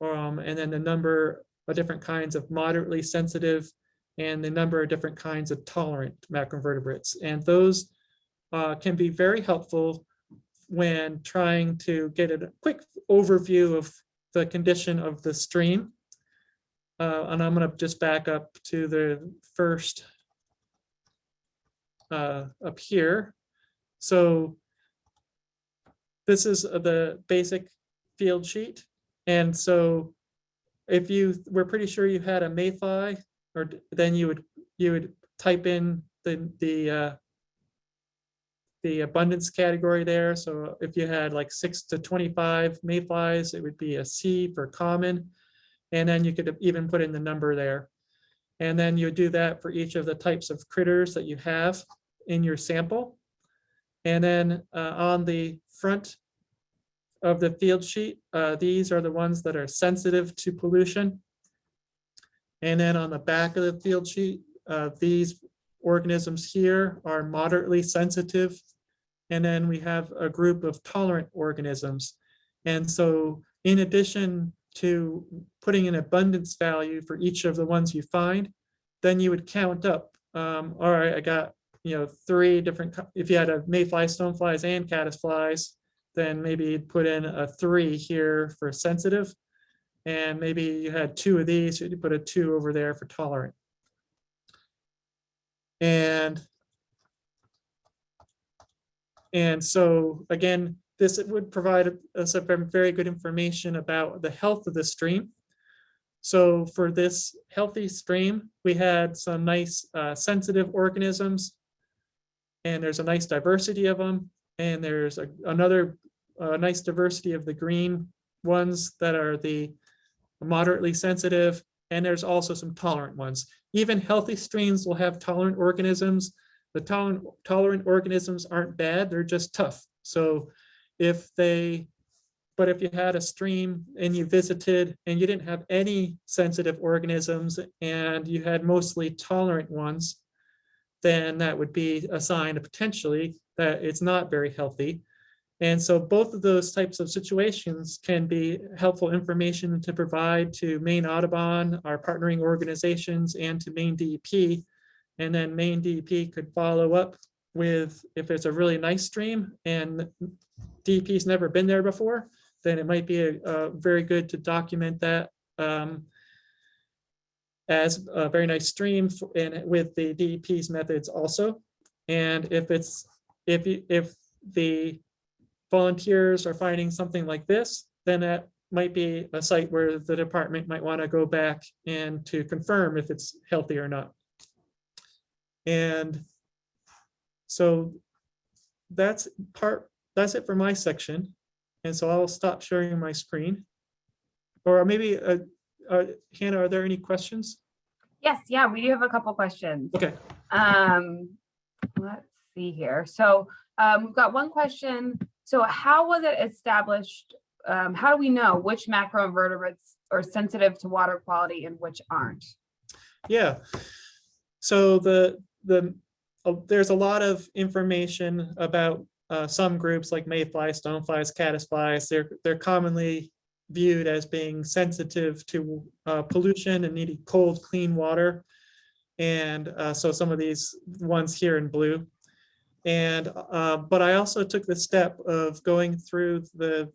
Um, and then the number of different kinds of moderately sensitive and the number of different kinds of tolerant macroinvertebrates. And those uh, can be very helpful when trying to get a quick overview of the condition of the stream. Uh, and I'm gonna just back up to the first uh, up here. So this is the basic field sheet. And so if you, we're pretty sure you had a mayfly, or then you would, you would type in the, the uh, the abundance category there. So if you had like six to twenty-five mayflies, it would be a C for common. And then you could even put in the number there. And then you do that for each of the types of critters that you have in your sample. And then uh, on the front of the field sheet, uh, these are the ones that are sensitive to pollution. And then on the back of the field sheet, uh, these organisms here are moderately sensitive. And then we have a group of tolerant organisms. And so in addition to putting an abundance value for each of the ones you find, then you would count up, um, all right, I got, you know, three different, if you had a mayfly, stoneflies and caddisflies, then maybe you'd put in a three here for sensitive. And maybe you had two of these, you'd put a two over there for tolerant. And and so again, this would provide us a very good information about the health of the stream. So for this healthy stream, we had some nice uh, sensitive organisms. And there's a nice diversity of them. And there's a- another uh, nice diversity of the green ones that are the moderately sensitive. And there's also some tolerant ones. Even healthy streams will have tolerant organisms. The tolerant, tolerant organisms aren't bad, they're just tough. So if they, but if you had a stream and you visited and you didn't have any sensitive organisms and you had mostly tolerant ones, then that would be a sign of potentially that it's not very healthy. And so both of those types of situations can be helpful information to provide to Maine Audubon, our partnering organizations, and to Maine DEP. And then Maine DEP could follow up with, if it's a really nice stream and DEP's never been there before, then it might be a, a very good to document that um, as a very nice stream and with the DEP's methods also. And if it's, if, if the volunteers are finding something like this, then that might be a site where the department might want to go back and to confirm if it's healthy or not. And so that's part, that's it for my section. And so I'll stop sharing my screen. Or maybe, uh, uh, Hannah, are there any questions? Yes, yeah, we do have a couple questions. Okay, Um, let's see here. So, um, we've got one question. So how was it established? Um, how do we know which macroinvertebrates are sensitive to water quality and which aren't? yeah. So the, the, uh, there's a lot of information about uh, some groups like mayflies, stoneflies, caddisflies. They're, they're commonly viewed as being sensitive to uh, pollution and needing cold, clean water. And uh, so some of these ones here in blue. And, uh, but I also took the step of going through the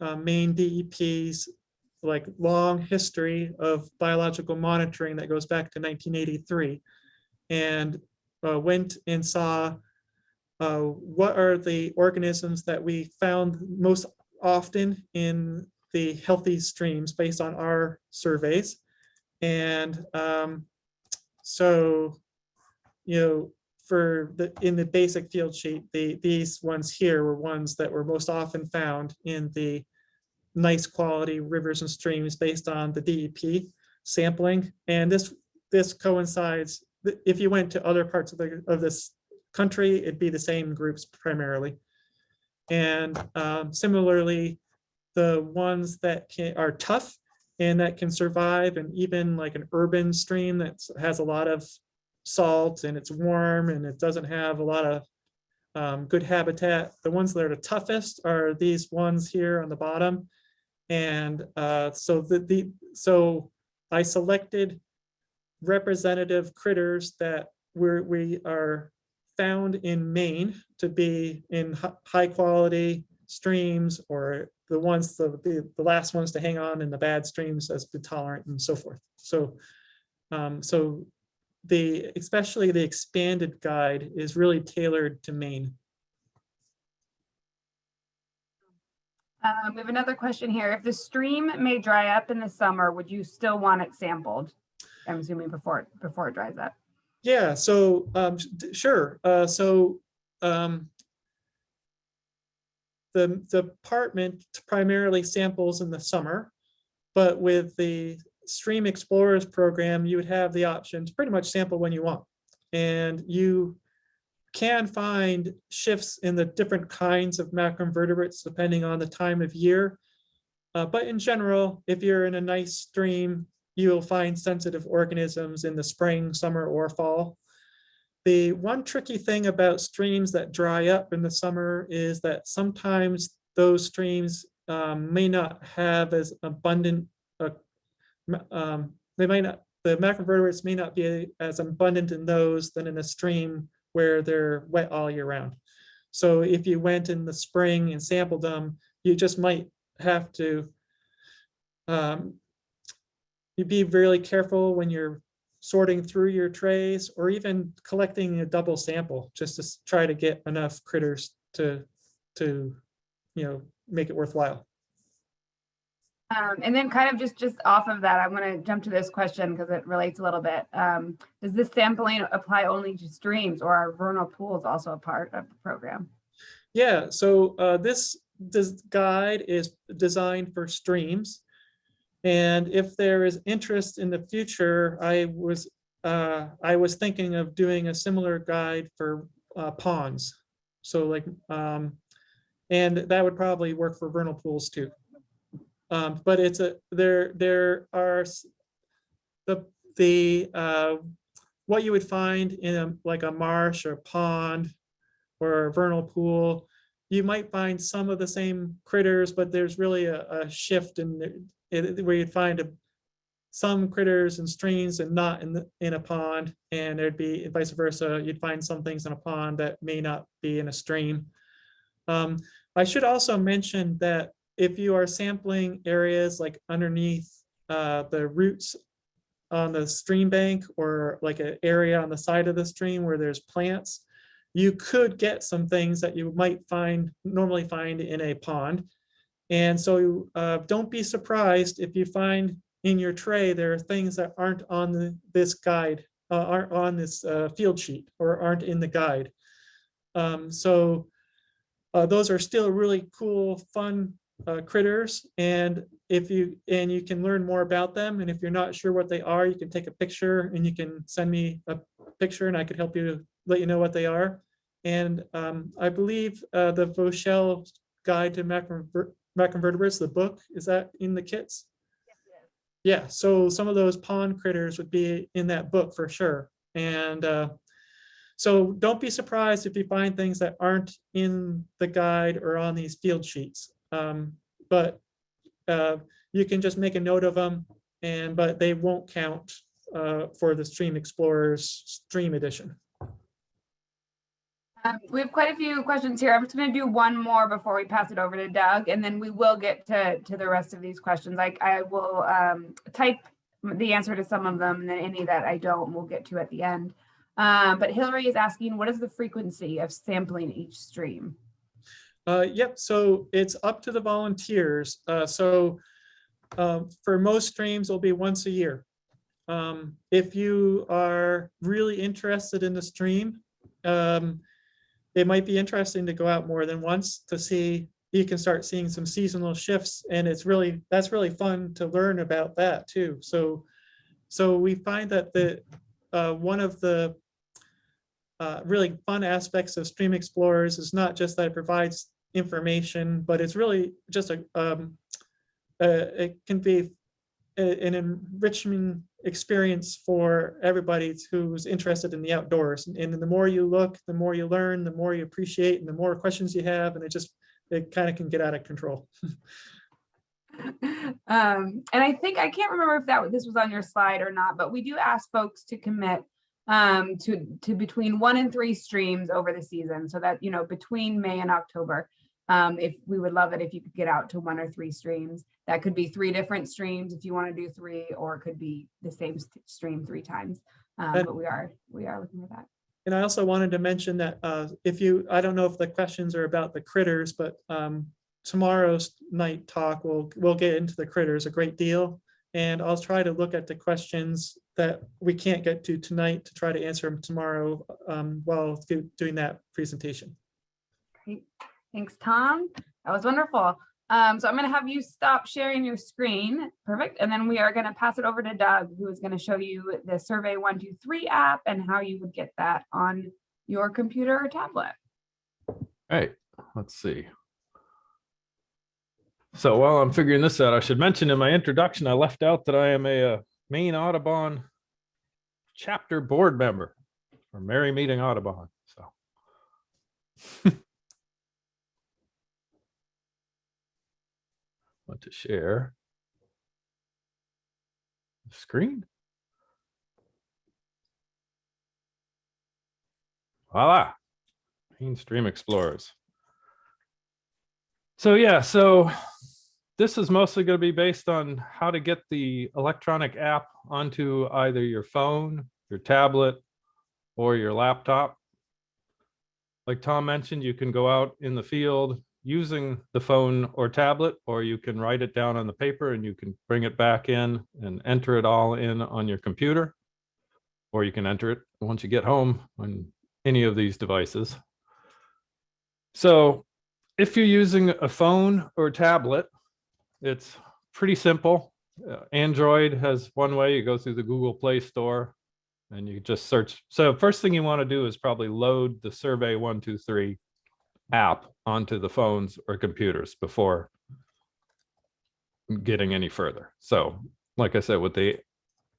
uh, Maine DEP's like long history of biological monitoring that goes back to 1983. And uh, went and saw uh, what are the organisms that we found most often in the healthy streams based on our surveys. And um, so, you know, for the, in the basic field sheet, the, these ones here were ones that were most often found in the nice quality rivers and streams based on the DEP sampling. And this, this coincides, if you went to other parts of the, of this country, it'd be the same groups primarily. And um, similarly, the ones that can, are tough and that can survive and even like an urban stream that has a lot of salt and it's warm and it doesn't have a lot of um, good habitat. The ones that are the toughest are these ones here on the bottom. And uh, so the, the, so I selected representative critters that we're, we are found in Maine to be in high quality streams or the ones, the, the, the last ones to hang on in the bad streams as be tolerant and so forth. So, um, so the, especially the expanded guide is really tailored to Maine. Um, we have another question here. If the stream may dry up in the summer, would you still want it sampled? I'm assuming before, it before it dries up. Yeah, so, um, sure, uh, so, um. The, the department primarily samples in the summer, but with the Stream Explorers program, you would have the option to pretty much sample when you want. And you can find shifts in the different kinds of macroinvertebrates depending on the time of year. Uh, but in general, if you're in a nice stream, you'll find sensitive organisms in the spring, summer, or fall. The one tricky thing about streams that dry up in the summer is that sometimes those streams um, may not have as abundant, ma- um, they might not, the macroinvertebrates may not be as abundant in those than in a stream where they're wet all year round. So if you went in the spring and sampled them, you just might have to um, you be really careful when you're sorting through your trays or even collecting a double sample, just to try to get enough critters to, to, you know, make it worthwhile. Um, and then kind of just, just off of that, I'm gonna jump to this question because it relates a little bit. Um, does this sampling apply only to streams or are vernal pools also a part of the program? Yeah, so uh, this, this guide is designed for streams. And if there is interest in the future, I was, uh, I was thinking of doing a similar guide for uh, ponds. So like, um, and that would probably work for vernal pools too. Um, but it's a, there, there are the, the, uh, what you would find in a, like a marsh or pond or a vernal pool, you might find some of the same critters, but there's really a, a shift in the- where you'd find a, some critters and streams and not in the, in a pond, and there'd be vice versa. You'd find some things in a pond that may not be in a stream. Um, I should also mention that if you are sampling areas like underneath uh, the roots on the stream bank or like an area on the side of the stream where there's plants, you could get some things that you might find, normally find in a pond. And so uh, don't be surprised if you find in your tray, there are things that aren't on the, this guide, uh, aren't on this uh, field sheet or aren't in the guide. Um, so uh, those are still really cool, fun uh, critters. And if you, and you can learn more about them. And if you're not sure what they are, you can take a picture and you can send me a picture and I could help you let you know what they are. And um, I believe uh, the Voshell Guide to Macroinver- Macroinvertebrates, the book, is that in the kits? yes, Yeah, so some of those pond critters would be in that book for sure. And uh, so don't be surprised if you find things that aren't in the guide or on these field sheets. Um, But uh, you can just make a note of them and, but they won't count uh, for the Stream Explorers Stream Edition. Um, we have quite a few questions here. I'm just gonna do one more before we pass it over to Doug, and then we will get to, to the rest of these questions. Like, I will, um, type the answer to some of them, and then any that I don't, we'll get to at the end. Um, but Hillary is asking, what is the frequency of sampling each stream? Uh, yep, so it's up to the volunteers. Uh, so um, for most streams, it'll be once a year. Um, if you are really interested in the stream, um, it might be interesting to go out more than once to see, you can start seeing some seasonal shifts and it's really, that's really fun to learn about that too. So, so we find that the, uh, one of the uh, really fun aspects of Stream Explorers is not just that it provides information, but it's really just a, um, uh, it can be a- an enriching experience for everybody who's interested in the outdoors. And the more you look, the more you learn, the more you appreciate, and the more questions you have, and it just, it kind of can get out of control. Um, and I think, I can't remember if that, this was on your slide or not, but we do ask folks to commit um, to, to between one and three streams over the season, so that, you know, between May and October. Um, if, we would love it if you could get out to one or three streams. That could be three different streams if you want to do three, or it could be the same stream three times. Um, but we are, we are looking for that. And I also wanted to mention that uh, if you, I don't know if the questions are about the critters, but um, tomorrow's night talk, we'll, we'll get into the critters a great deal. And I'll try to look at the questions that we can't get to tonight to try to answer them tomorrow um, while doing that presentation. Great. Thanks, Tom. That was wonderful. Um, so I'm going to have you stop sharing your screen. Perfect. And then we are going to pass it over to Doug, who is going to show you the Survey 123 app and how you would get that on your computer or tablet. Hey, let's see. So while I'm figuring this out, I should mention in my introduction, I left out that I am a uh, Maine Audubon chapter board member for Merrymeeting Audubon, so. Want to share. the Screen. Voila. Maine Stream Explorers. So yeah, so this is mostly going to be based on how to get the electronic app onto either your phone, your tablet, or your laptop. Like Tom mentioned, you can go out in the field using the phone or tablet, or you can write it down on the paper and you can bring it back in and enter it all in on your computer. Or you can enter it once you get home on any of these devices. So if you're using a phone or tablet, it's pretty simple. Uh, Android has one way, you go through the Google Play Store and you just search. So first thing you want to do is probably load the Survey 123 app onto the phones or computers before getting any further. So like I said, with the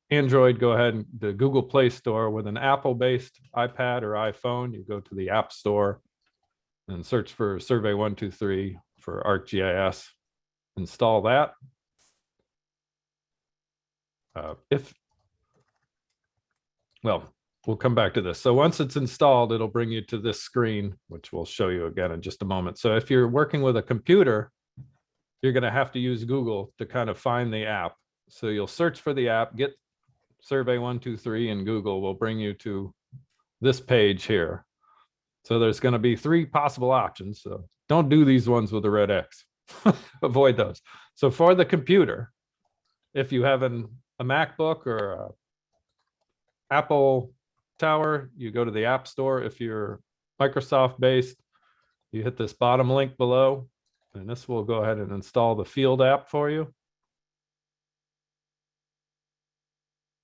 Android, go ahead and the Google Play Store with an Apple-based iPad or iPhone, you go to the App Store and search for Survey 123 for ArcGIS. Install that. Uh, if, well, we'll come back to this. So once it's installed, it'll bring you to this screen, which we'll show you again in just a moment. So if you're working with a computer, you're going to have to use Google to kind of find the app. So you'll search for the app, get Survey 123 and Google will bring you to this page here. So there's going to be three possible options. So don't do these ones with the red X. Avoid those. So for the computer, if you have an, a MacBook or a Apple Tower, you go to the App Store. If you're Microsoft based, you hit this bottom link below, and this will go ahead and install the Field app for you.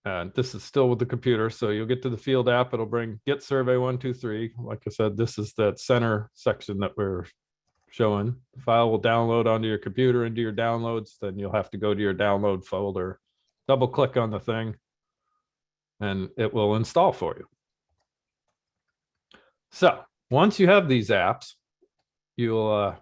And this is still with the computer, so you'll get to the Field app. It'll bring Get Survey 123. Like I said, this is that center section that we're showing. The file will download onto your computer into your downloads. Then you'll have to go to your download folder, double click on the thing, and it will install for you. So once you have these apps, you'll uh,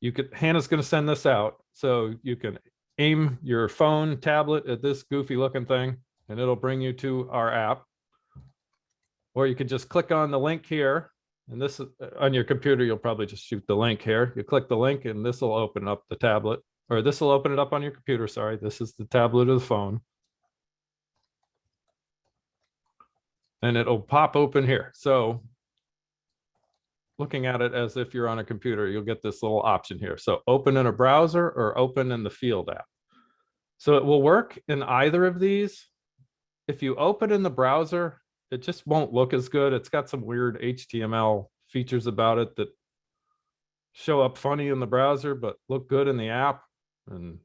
you could Hannah's going to send this out so you can aim your phone tablet at this goofy looking thing and it'll bring you to our app. Or you could just click on the link here and this on your computer, you'll probably just shoot the link here. You click the link and this will open up the tablet or this will open it up on your computer. Sorry, this is the tablet or the phone. And it'll pop open here. So looking at it as if you're on a computer, you'll get this little option here. So open in a browser or open in the field app. So it will work in either of these. If you open in the browser, it just won't look as good. It's got some weird HTML features about it that show up funny in the browser, but look good in the app. And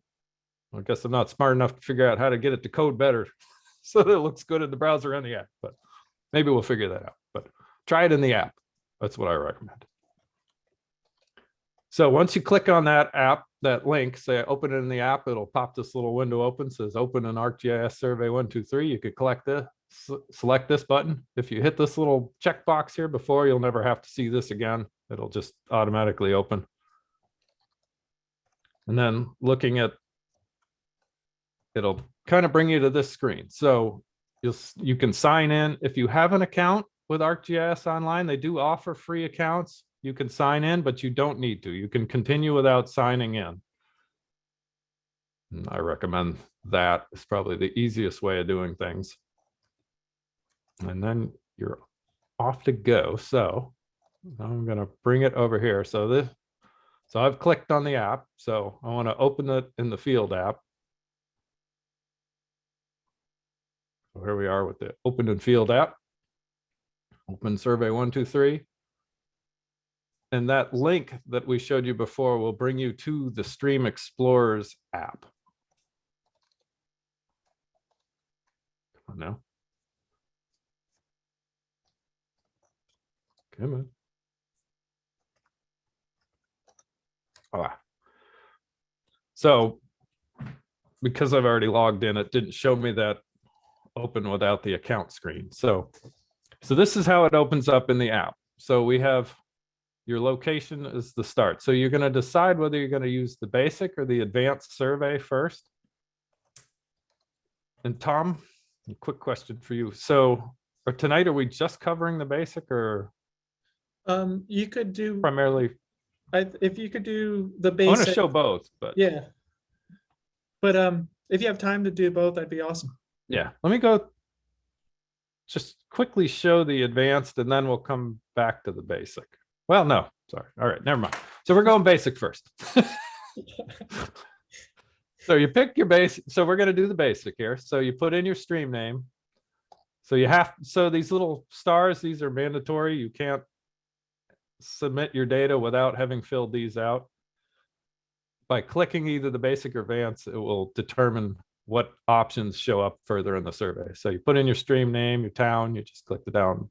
I guess I'm not smart enough to figure out how to get it to code better so that it looks good in the browser and the app, but maybe we'll figure that out. But try it in the app. That's what I recommend. So once you click on that app, that link, say open it in the app, it'll pop this little window open, says open an ArcGIS survey one, two, three. You could collect this, select this button. If you hit this little checkbox here before, you'll never have to see this again. It'll just automatically open. And then looking at, it'll kind of bring you to this screen. So you'll, you can sign in. If you have an account with ArcGIS Online, they do offer free accounts. You can sign in, but you don't need to. You can continue without signing in. And I recommend that. It's probably the easiest way of doing things. And then you're off to go. So I'm gonna bring it over here. So this, so I've clicked on the app. So I want to open it in the field app. So Here we are with the open and field app. Open survey one, two, three. And that link that we showed you before will bring you to the Stream Explorers app. Come on now. Come on. Ah. So because I've already logged in, it didn't show me that open without the account screen. So, so this is how it opens up in the app. So we have your location is the start. So you're going to decide whether you're going to use the basic or the advanced survey first. And Tom, a quick question for you. So or tonight, are we just covering the basic or Um, you could do, primarily? I, if you could do the I want to show both, but yeah. But, um, if you have time to do both, that'd be awesome. yeah, let me go. Just quickly show the advanced and then we'll come back to the basic. Well, no, sorry. All right, never mind. So we're going basic first. So you pick your base, so we're gonna do the basic here. So you put in your stream name. So you have, so these little stars, these are mandatory. You can't submit your data without having filled these out. By clicking either the basic or advanced, it will determine what options show up further in the survey. So you put in your stream name, your town, you just click the down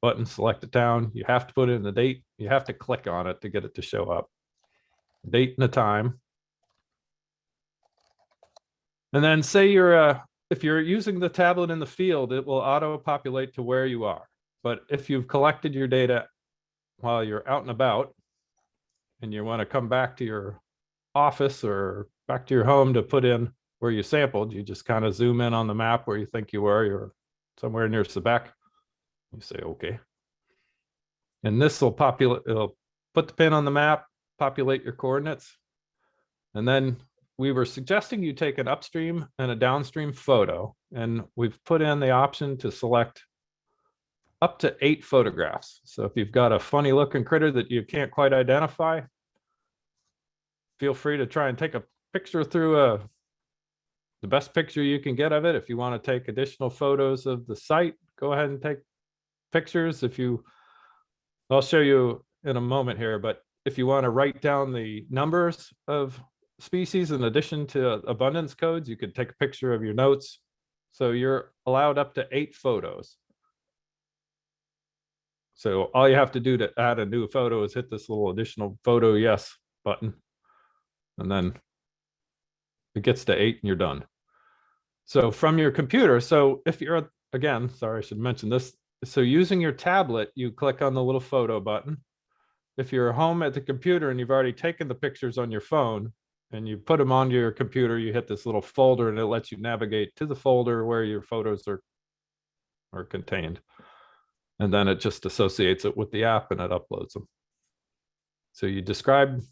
button, select the town. You have to put in the date. You have to click on it to get it to show up. Date and the time. And then say you're, uh, if you're using the tablet in the field, it will auto populate to where you are. But if you've collected your data while you're out and about and you want to come back to your office or back to your home to put in where you sampled, you just kind of zoom in on the map where you think you were, you're somewhere near Sebec. You say, okay. And this will populate, it'll put the pin on the map, populate your coordinates. And then we were suggesting you take an upstream and a downstream photo, and we've put in the option to select up to eight photographs. So if you've got a funny looking critter that you can't quite identify, feel free to try and take a picture through a the best picture you can get of it. If you want to take additional photos of the site, go ahead and take pictures. If you, I'll show you in a moment here, but if you want to write down the numbers of species in addition to abundance codes, you could take a picture of your notes. So you're allowed up to eight photos. So all you have to do to add a new photo is hit this little additional photo yes button. And then it gets to eight and you're done. So from your computer, so if you're, again, sorry, I should mention this. So using your tablet, you click on the little photo button. If you're home at the computer and you've already taken the pictures on your phone and you put them onto your computer, you hit this little folder and it lets you navigate to the folder where your photos are, are contained. And then it just associates it with the app and it uploads them. So you describe,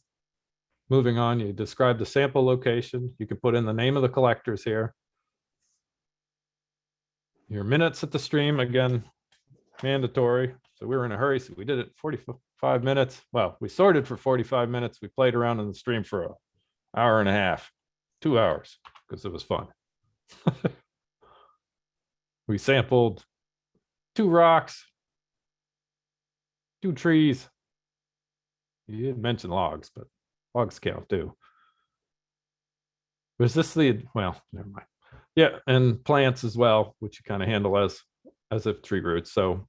moving on, you describe the sample location. You can put in the name of the collectors here. Your minutes at the stream, again, mandatory. So we were in a hurry, so we did it 45 minutes. Well, we sorted for 45 minutes. We played around in the stream for an hour and a half, two hours, because it was fun. we sampled two rocks, two trees. You didn't mention logs, but logs count too. Was this the, well, never mind. Yeah, and plants as well, which you kind of handle as, as if tree roots. So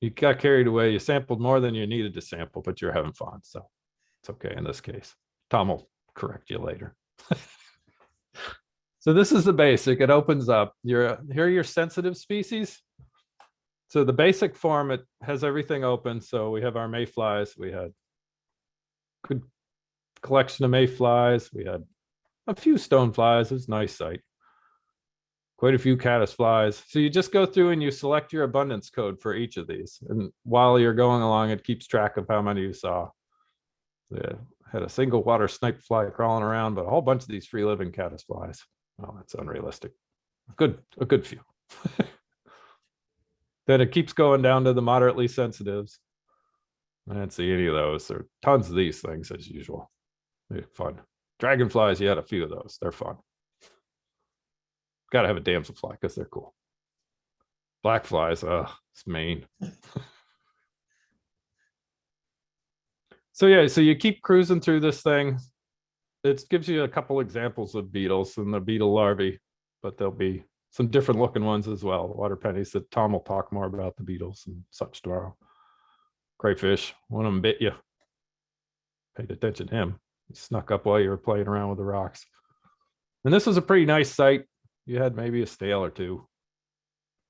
you got carried away. You sampled more than you needed to sample, but you're having fun. So it's okay in this case. Tom will correct you later. So this is the basic, it opens up, your, here are your sensitive species. So the basic form, it has everything open, so we have our mayflies, we had good collection of mayflies, we had a few stoneflies, it was a nice site. Quite a few caddisflies, so you just go through and you select your abundance code for each of these, and while you're going along, it keeps track of how many you saw. Yeah, had a single water snipe fly crawling around, but a whole bunch of these free living caddisflies. Oh, that's unrealistic. Good, a good few. Then it keeps going down to the moderately sensitives. I didn't see any of those. There are tons of these things as usual. They're fun. Dragonflies, you had a few of those. They're fun. Gotta have a damselfly because they're cool. Black flies, uh, it's Maine. So yeah, so you keep cruising through this thing. It gives you a couple examples of beetles and the beetle larvae, but there'll be some different looking ones as well. Water pennies that Tom will talk more about the beetles and such tomorrow. Crayfish, one of them bit you. Paid attention to him. He snuck up while you were playing around with the rocks. And this was a pretty nice site. You had maybe a stale or two,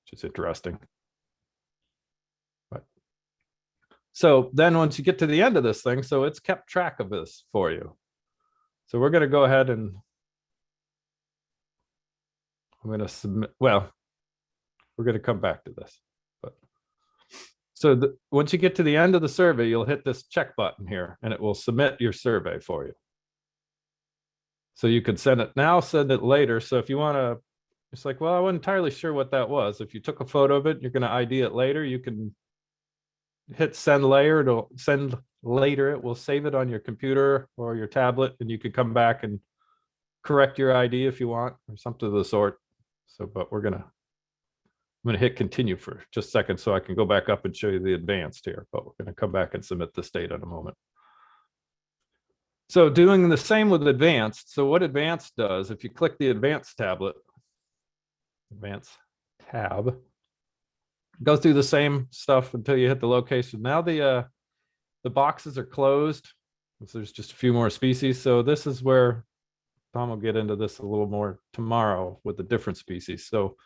which is interesting. But so then once you get to the end of this thing, so it's kept track of this for you. So we're gonna go ahead and I'm gonna submit, well, we're gonna come back to this, but. So the, once you get to the end of the survey, you'll hit this check button here and it will submit your survey for you. So you could send it now, send it later. So if you wanna, it's like, well, I wasn't entirely sure what that was. If you took a photo of it, you're gonna ID it later, you can hit send layer, it'll send later, it will save it on your computer or your tablet and you could come back and correct your ID if you want or something of the sort. So, but we're gonna, I'm gonna hit continue for just a second so I can go back up and show you the advanced here, but we're gonna come back and submit this data in a moment. So doing the same with advanced. So what advanced does, if you click the advanced tablet, advanced tab, go through the same stuff until you hit the location. Now the, uh, the boxes are closed. So there's just a few more species. So this is where Tom will get into this a little more tomorrow with the different species. So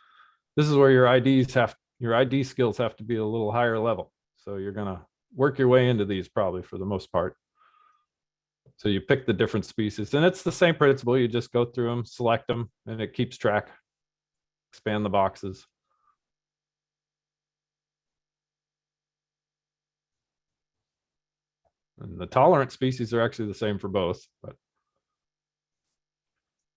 this is where your IDs have, your ID skills have to be a little higher level. So you're gonna work your way into these probably for the most part. So you pick the different species and it's the same principle. You just go through them, select them, and it keeps track. Expand the boxes. And the tolerant species are actually the same for both, but.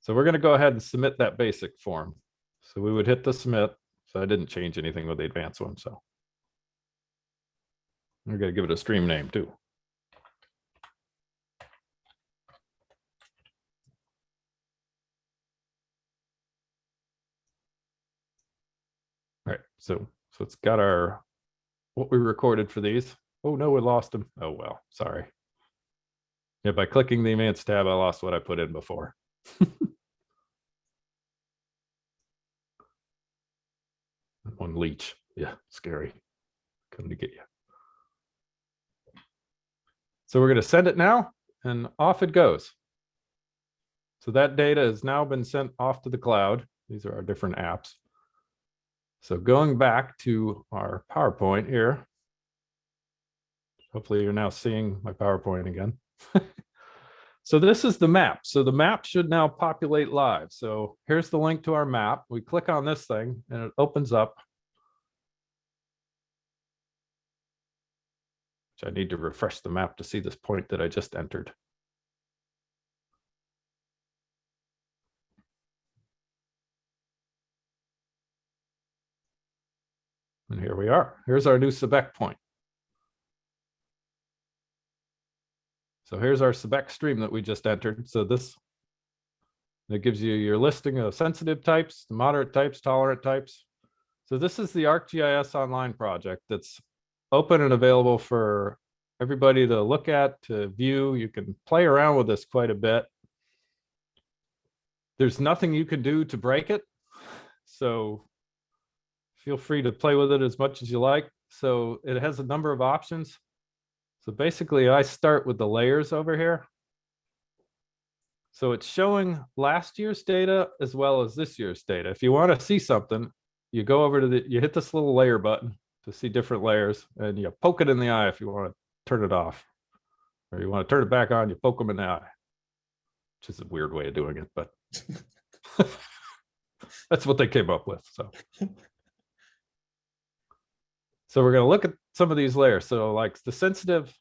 So we're gonna go ahead and submit that basic form. So we would hit the submit. So I didn't change anything with the advanced one, so. We're gonna give it a stream name too. All right, so, so it's got our, what we recorded for these. Oh, no, we lost them. Oh, well, sorry. Yeah, by clicking the advanced tab, I lost what I put in before. One leech. Yeah, scary. Coming to get you. So we're going to send it now and off it goes. So that data has now been sent off to the cloud. These are our different apps. So going back to our PowerPoint here. Hopefully you're now seeing my PowerPoint again. so this is the map. So the map should now populate live. So here's the link to our map. We click on this thing and it opens up. Which I need to refresh the map to see this point that I just entered. And here we are. Here's our new Sebec point. So here's our Sebec stream that we just entered. So this that gives you your listing of sensitive types, moderate types, tolerant types. So this is the ArcGIS online project that's open and available for everybody to look at, to view. You can play around with this quite a bit. There's nothing you can do to break it. So feel free to play with it as much as you like. So it has a number of options. So basically I start with the layers over here. So it's showing last year's data as well as this year's data. If you want to see something, you go over to the, you hit this little layer button to see different layers and you poke it in the eye if you want to turn it off. Or you want to turn it back on, you poke them in the eye. Which is a weird way of doing it, but that's what they came up with, so. So we're gonna look at some of these layers. So like the sensitive,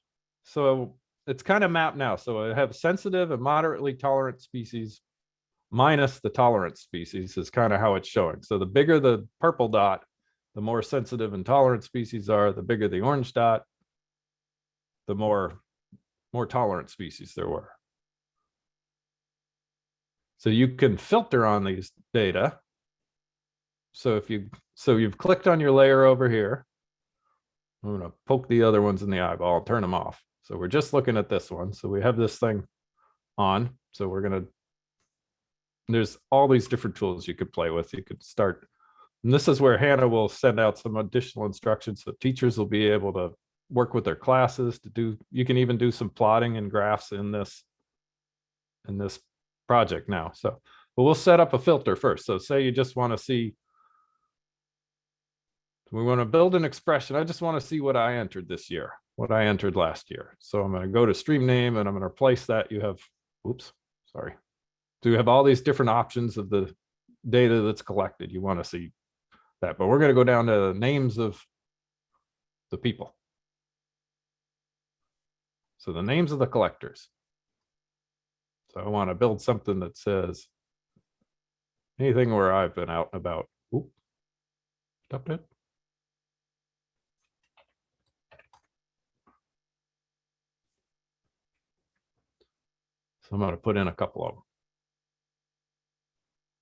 so it's kind of mapped now. So I have sensitive and moderately tolerant species minus the tolerant species is kind of how it's showing. So the bigger the purple dot, the more sensitive and tolerant species are, the bigger the orange dot, the more, more tolerant species there were. So you can filter on these data. So if you, so you've clicked on your layer over here. I'm gonna poke the other ones in the eyeball, turn them off. So we're just looking at this one. So we have this thing on. So we're gonna, there's all these different tools you could play with. You could start, and this is where Hannah will send out some additional instructions. So teachers will be able to work with their classes to do, you can even do some plotting and graphs in this, in this project now. So, but we'll set up a filter first. So say you just want to see we want to build an expression. I just want to see what I entered this year, what I entered last year. So I'm going to go to stream name and I'm going to replace that. You have, oops, sorry. So you have all these different options of the data that's collected. You want to see that, but we're going to go down to the names of the people. So the names of the collectors. So I want to build something that says anything where I've been out and about. Oop, stopped it. So I'm going to put in a couple of them.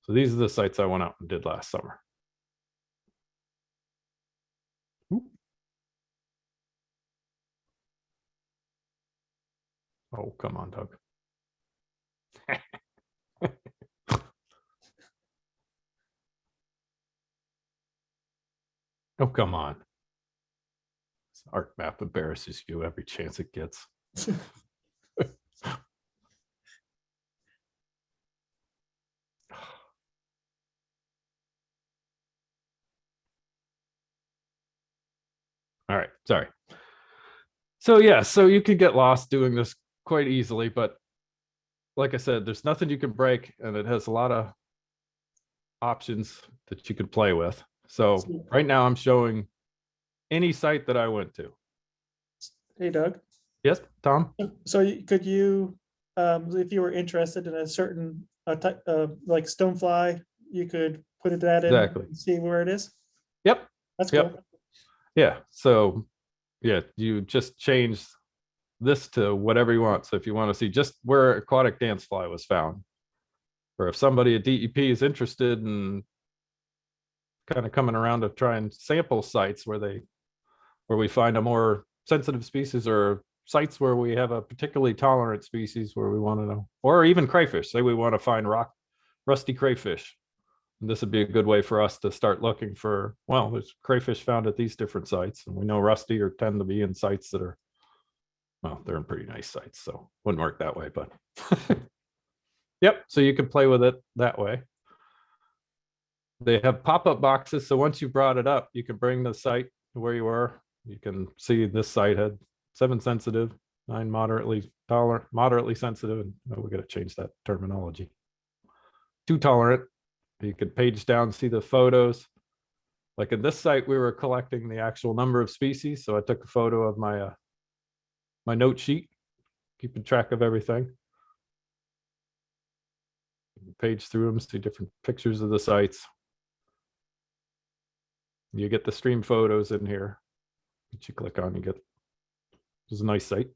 So these are the sites I went out and did last summer. Oop. Oh, come on, Doug. oh, come on. This art map embarrasses you every chance it gets. All right, sorry. So yeah, so you could get lost doing this quite easily, but like I said, there's nothing you can break and it has a lot of options that you could play with. So right now I'm showing any site that I went to. Hey Doug, Yes, Tom? so could you, um, if you were interested in a certain, uh, type, uh, like stonefly, you could put it that in. Exactly. and See where it is? Yep, That's Yep. cool. yeah. So yeah, you just change this to whatever you want. So if you want to see just where aquatic dance fly was found, or if somebody at DEP is interested in kind of coming around to try and sample sites where they, where we find a more sensitive species or sites where we have a particularly tolerant species where we want to know, or even crayfish, say we want to find rock, rusty crayfish. This would be a good way for us to start looking for, well, there's crayfish found at these different sites and we know rusty or tend to be in sites that are well, they're in pretty nice sites, so wouldn't work that way, but. Yep, so you can play with it that way. They have pop-up boxes, so once you brought it up, you can bring the site to where you were. You can see this site had seven sensitive, nine moderately tolerant, moderately sensitive, and oh, we gotta change that terminology. Too tolerant, you could page down, see the photos. Like in this site, we were collecting the actual number of species, so I took a photo of my uh, my note sheet, keeping track of everything. Page through them, see different pictures of the sites. You get the stream photos in here. That you click on, you get. This is a nice site.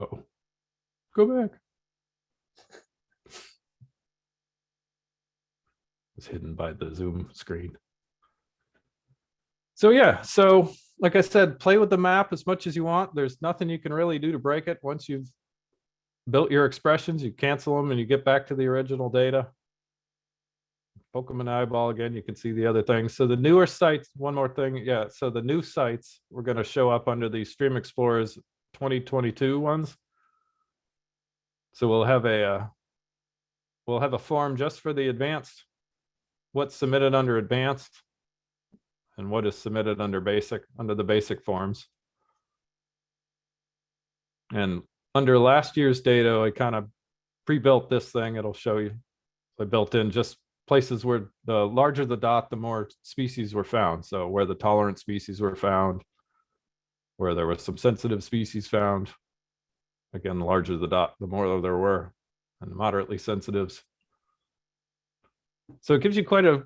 Uh-oh. Go back. It's hidden by the Zoom screen. So yeah, so like I said, play with the map as much as you want. There's nothing you can really do to break it. Once you've built your expressions, you cancel them and you get back to the original data. Poke them the eyeball again, you can see the other things. So the newer sites, one more thing, yeah, so the new sites, we're gonna show up under the Stream Explorers 2022 ones. So we'll have a, uh, we'll have a form just for the advanced, what's submitted under advanced and what is submitted under basic, under the basic forms. And under last year's data, I kind of pre-built this thing. It'll show you. I built in just places where the larger the dot, the more species were found. So where the tolerant species were found, where there was some sensitive species found. Again, the larger the dot, the more there were, and moderately sensitives. So it gives you quite a,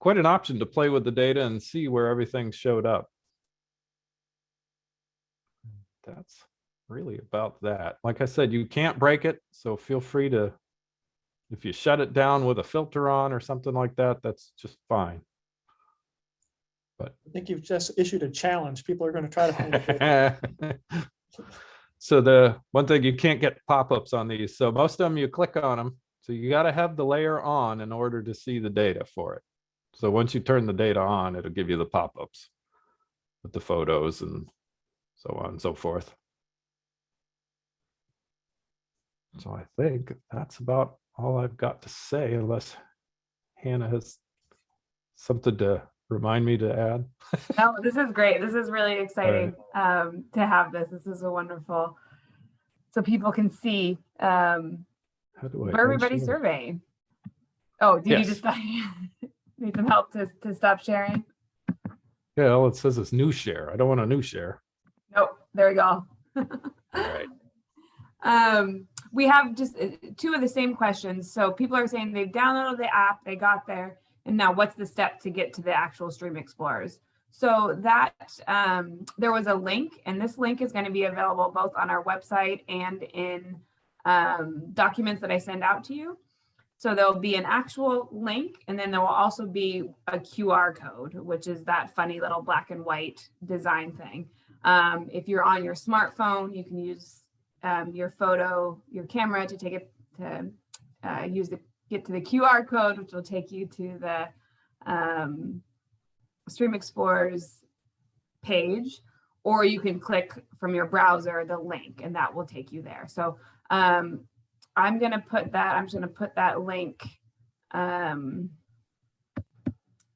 quite an option to play with the data and see where everything showed up. That's really about that. Like I said, you can't break it, so feel free to, if you shut it down with a filter on or something like that, that's just fine. But I think you've just issued a challenge. People are going to try to find it. So the one thing you can't get pop-ups on these. So most of them you click on them. So you got to have the layer on in order to see the data for it. So once you turn the data on, it'll give you the pop-ups with the photos and so on and so forth. So I think that's about all I've got to say unless Hannah has something to remind me to add. No, this is great. This is really exciting um, to have this. This is a wonderful, so people can see um, How do I? where everybody's unshare? surveying. Oh, do you just need some help to, to stop sharing? Yeah, all it says is new share. I don't want a new share. Nope, there we go. All right. Um, we have just uh, two of the same questions. So people are saying they've downloaded the app, they got there, and now what's the step to get to the actual Stream Explorers? So that um, there was a link, and this link is going to be available both on our website and in um, documents that I send out to you. So there'll be an actual link, and then there will also be a QR code, which is that funny little black and white design thing. Um, if you're on your smartphone, you can use um, your photo, your camera to take it to uh, use the get to the QR code, which will take you to the um, Stream Explorer's page, or you can click from your browser the link, and that will take you there. So um, I'm gonna put that. I'm just gonna put that link um,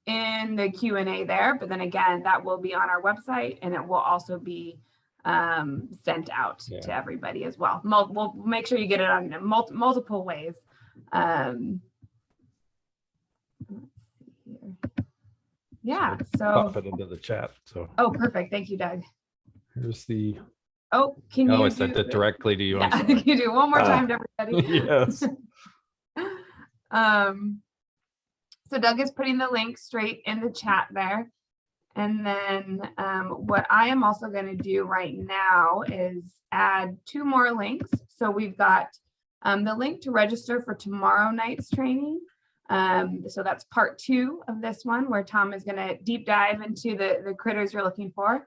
in the Q and A there. But then again, that will be on our website, and it will also be um, sent out Yeah. to everybody as well. Mul- we'll make sure you get it on mul- multiple ways. Um, let's see here. Yeah, Pop it into the chat. So oh, perfect. Thank you, Doug. here's the, Oh, can you? oh, I sent do- it directly to you. I'm Yeah, can you do one more Ah. time to everybody? Yes. Um, so Doug is putting the link straight in the chat there. And then um, what I am also going to do right now is add two more links. So we've got um, the link to register for tomorrow night's training. Um, so that's part two of this one where Tom is going to deep dive into the, the critters you're looking for.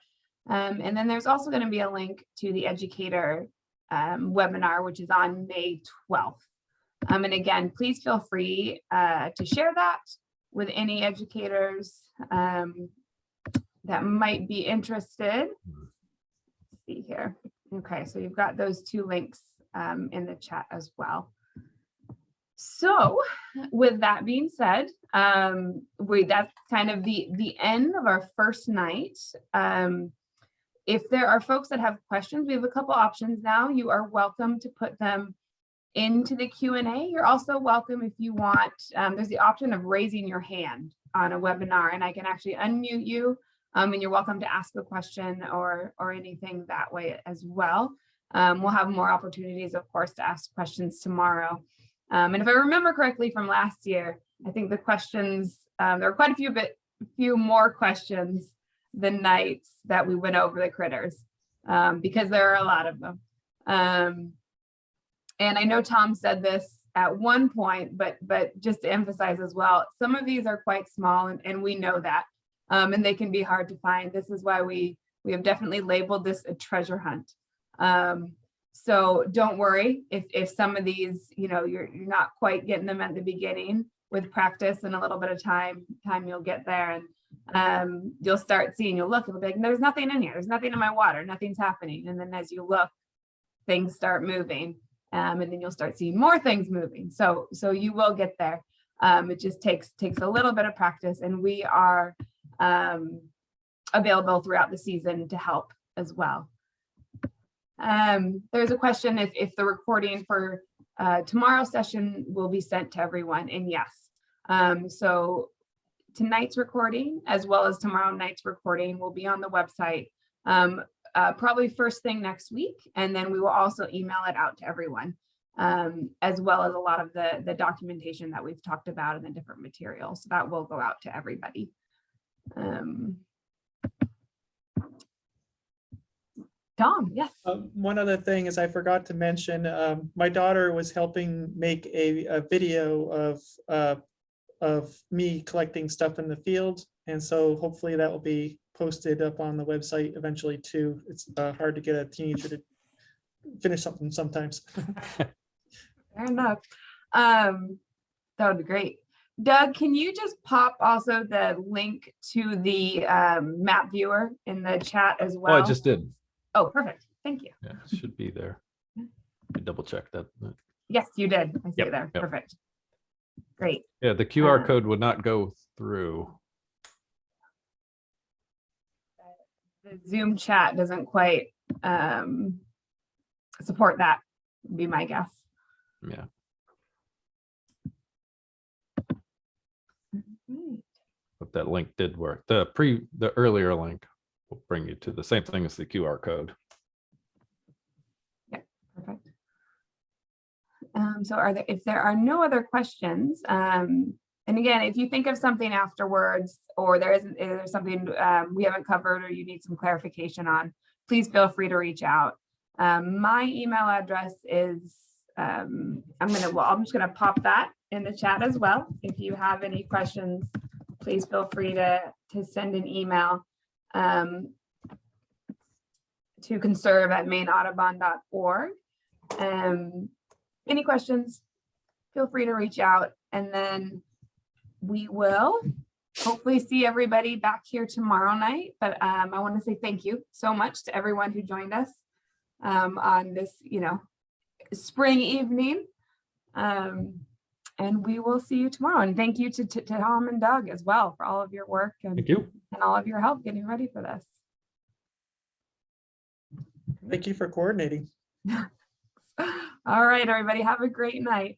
Um, and then there's also going to be a link to the educator um, webinar, which is on May 12th. Um, and again, please feel free uh, to share that with any educators um, that might be interested. Let's see here. Okay, so you've got those two links um, in the chat as well. So with that being said, um, we that's kind of the the end of our first night. Um, if there are folks that have questions, we have a couple options now. You are welcome to put them into the Q&A. You're also welcome if you want, um, there's the option of raising your hand on a webinar and I can actually unmute you um, and you're welcome to ask a question or, or anything that way as well. Um, we'll have more opportunities, of course, to ask questions tomorrow. Um, and if I remember correctly from last year, I think the questions, um, there were quite a few bit, few more questions the nights that we went over the critters um, because there are a lot of them. Um, and I know Tom said this at one point, but but just to emphasize as well, some of these are quite small and, and we know that. Um, and they can be hard to find. This is why we we have definitely labeled this a treasure hunt. Um, so don't worry if if some of these, you know, you're you're not quite getting them at the beginning with practice and a little bit of time, time you'll get there and um, you'll start seeing, you'll look, you'll be like, there's nothing in here, there's nothing in my water, nothing's happening. And then as you look, things start moving Um, and then you'll start seeing more things moving. So, so you will get there. Um, it just takes, takes a little bit of practice and we are, um, available throughout the season to help as well. Um, there's a question if, if the recording for, uh, tomorrow's session will be sent to everyone and yes. Um, so tonight's recording as well as tomorrow night's recording will be on the website. Um, uh, probably first thing next week, and then we will also email it out to everyone, um, as well as a lot of the, the documentation that we've talked about and the different materials. So That will go out to everybody. Um, Tom, yes. Um, One other thing is I forgot to mention, um, my daughter was helping make a, a video of, uh, of me collecting stuff in the field. And so hopefully that will be posted up on the website eventually too. It's uh, hard to get a teenager to finish something sometimes. Fair enough. Um, that would be great. Doug, can you just pop also the link to the um, map viewer in the chat as well? Oh. I just did. Oh, perfect. Thank you. Yeah, it should be there. Let me Double check that. Yes, you did. I see Yep, it there. yep. Perfect. Great. Yeah, the QR Uh, code would not go through. The Zoom chat doesn't quite um, support that, would be my guess. Yeah, but that link did work. The pre, the earlier link will bring you to the same thing as the QR code. Yeah, Perfect. Um, so are there, if there are no other questions, um, and again, if you think of something afterwards, or there isn't, if there's something, um, we haven't covered or you need some clarification on, please feel free to reach out. Um, my email address is, um, I'm gonna, well, I'm just gonna pop that in the chat as well. If you have any questions, please feel free to, to send an email. Um, to conserve at maineaudubon.org. Um, any questions? Feel free to reach out and then we will hopefully see everybody back here tomorrow night. But um, I want to say thank you so much to everyone who joined us um, on this, you know, spring evening. Um, and we will see you tomorrow. And thank you to, to, to Tom and Doug as well for all of your work and, Thank you. and all of your help getting ready for this. Thank you for coordinating. All right, everybody, have a great night.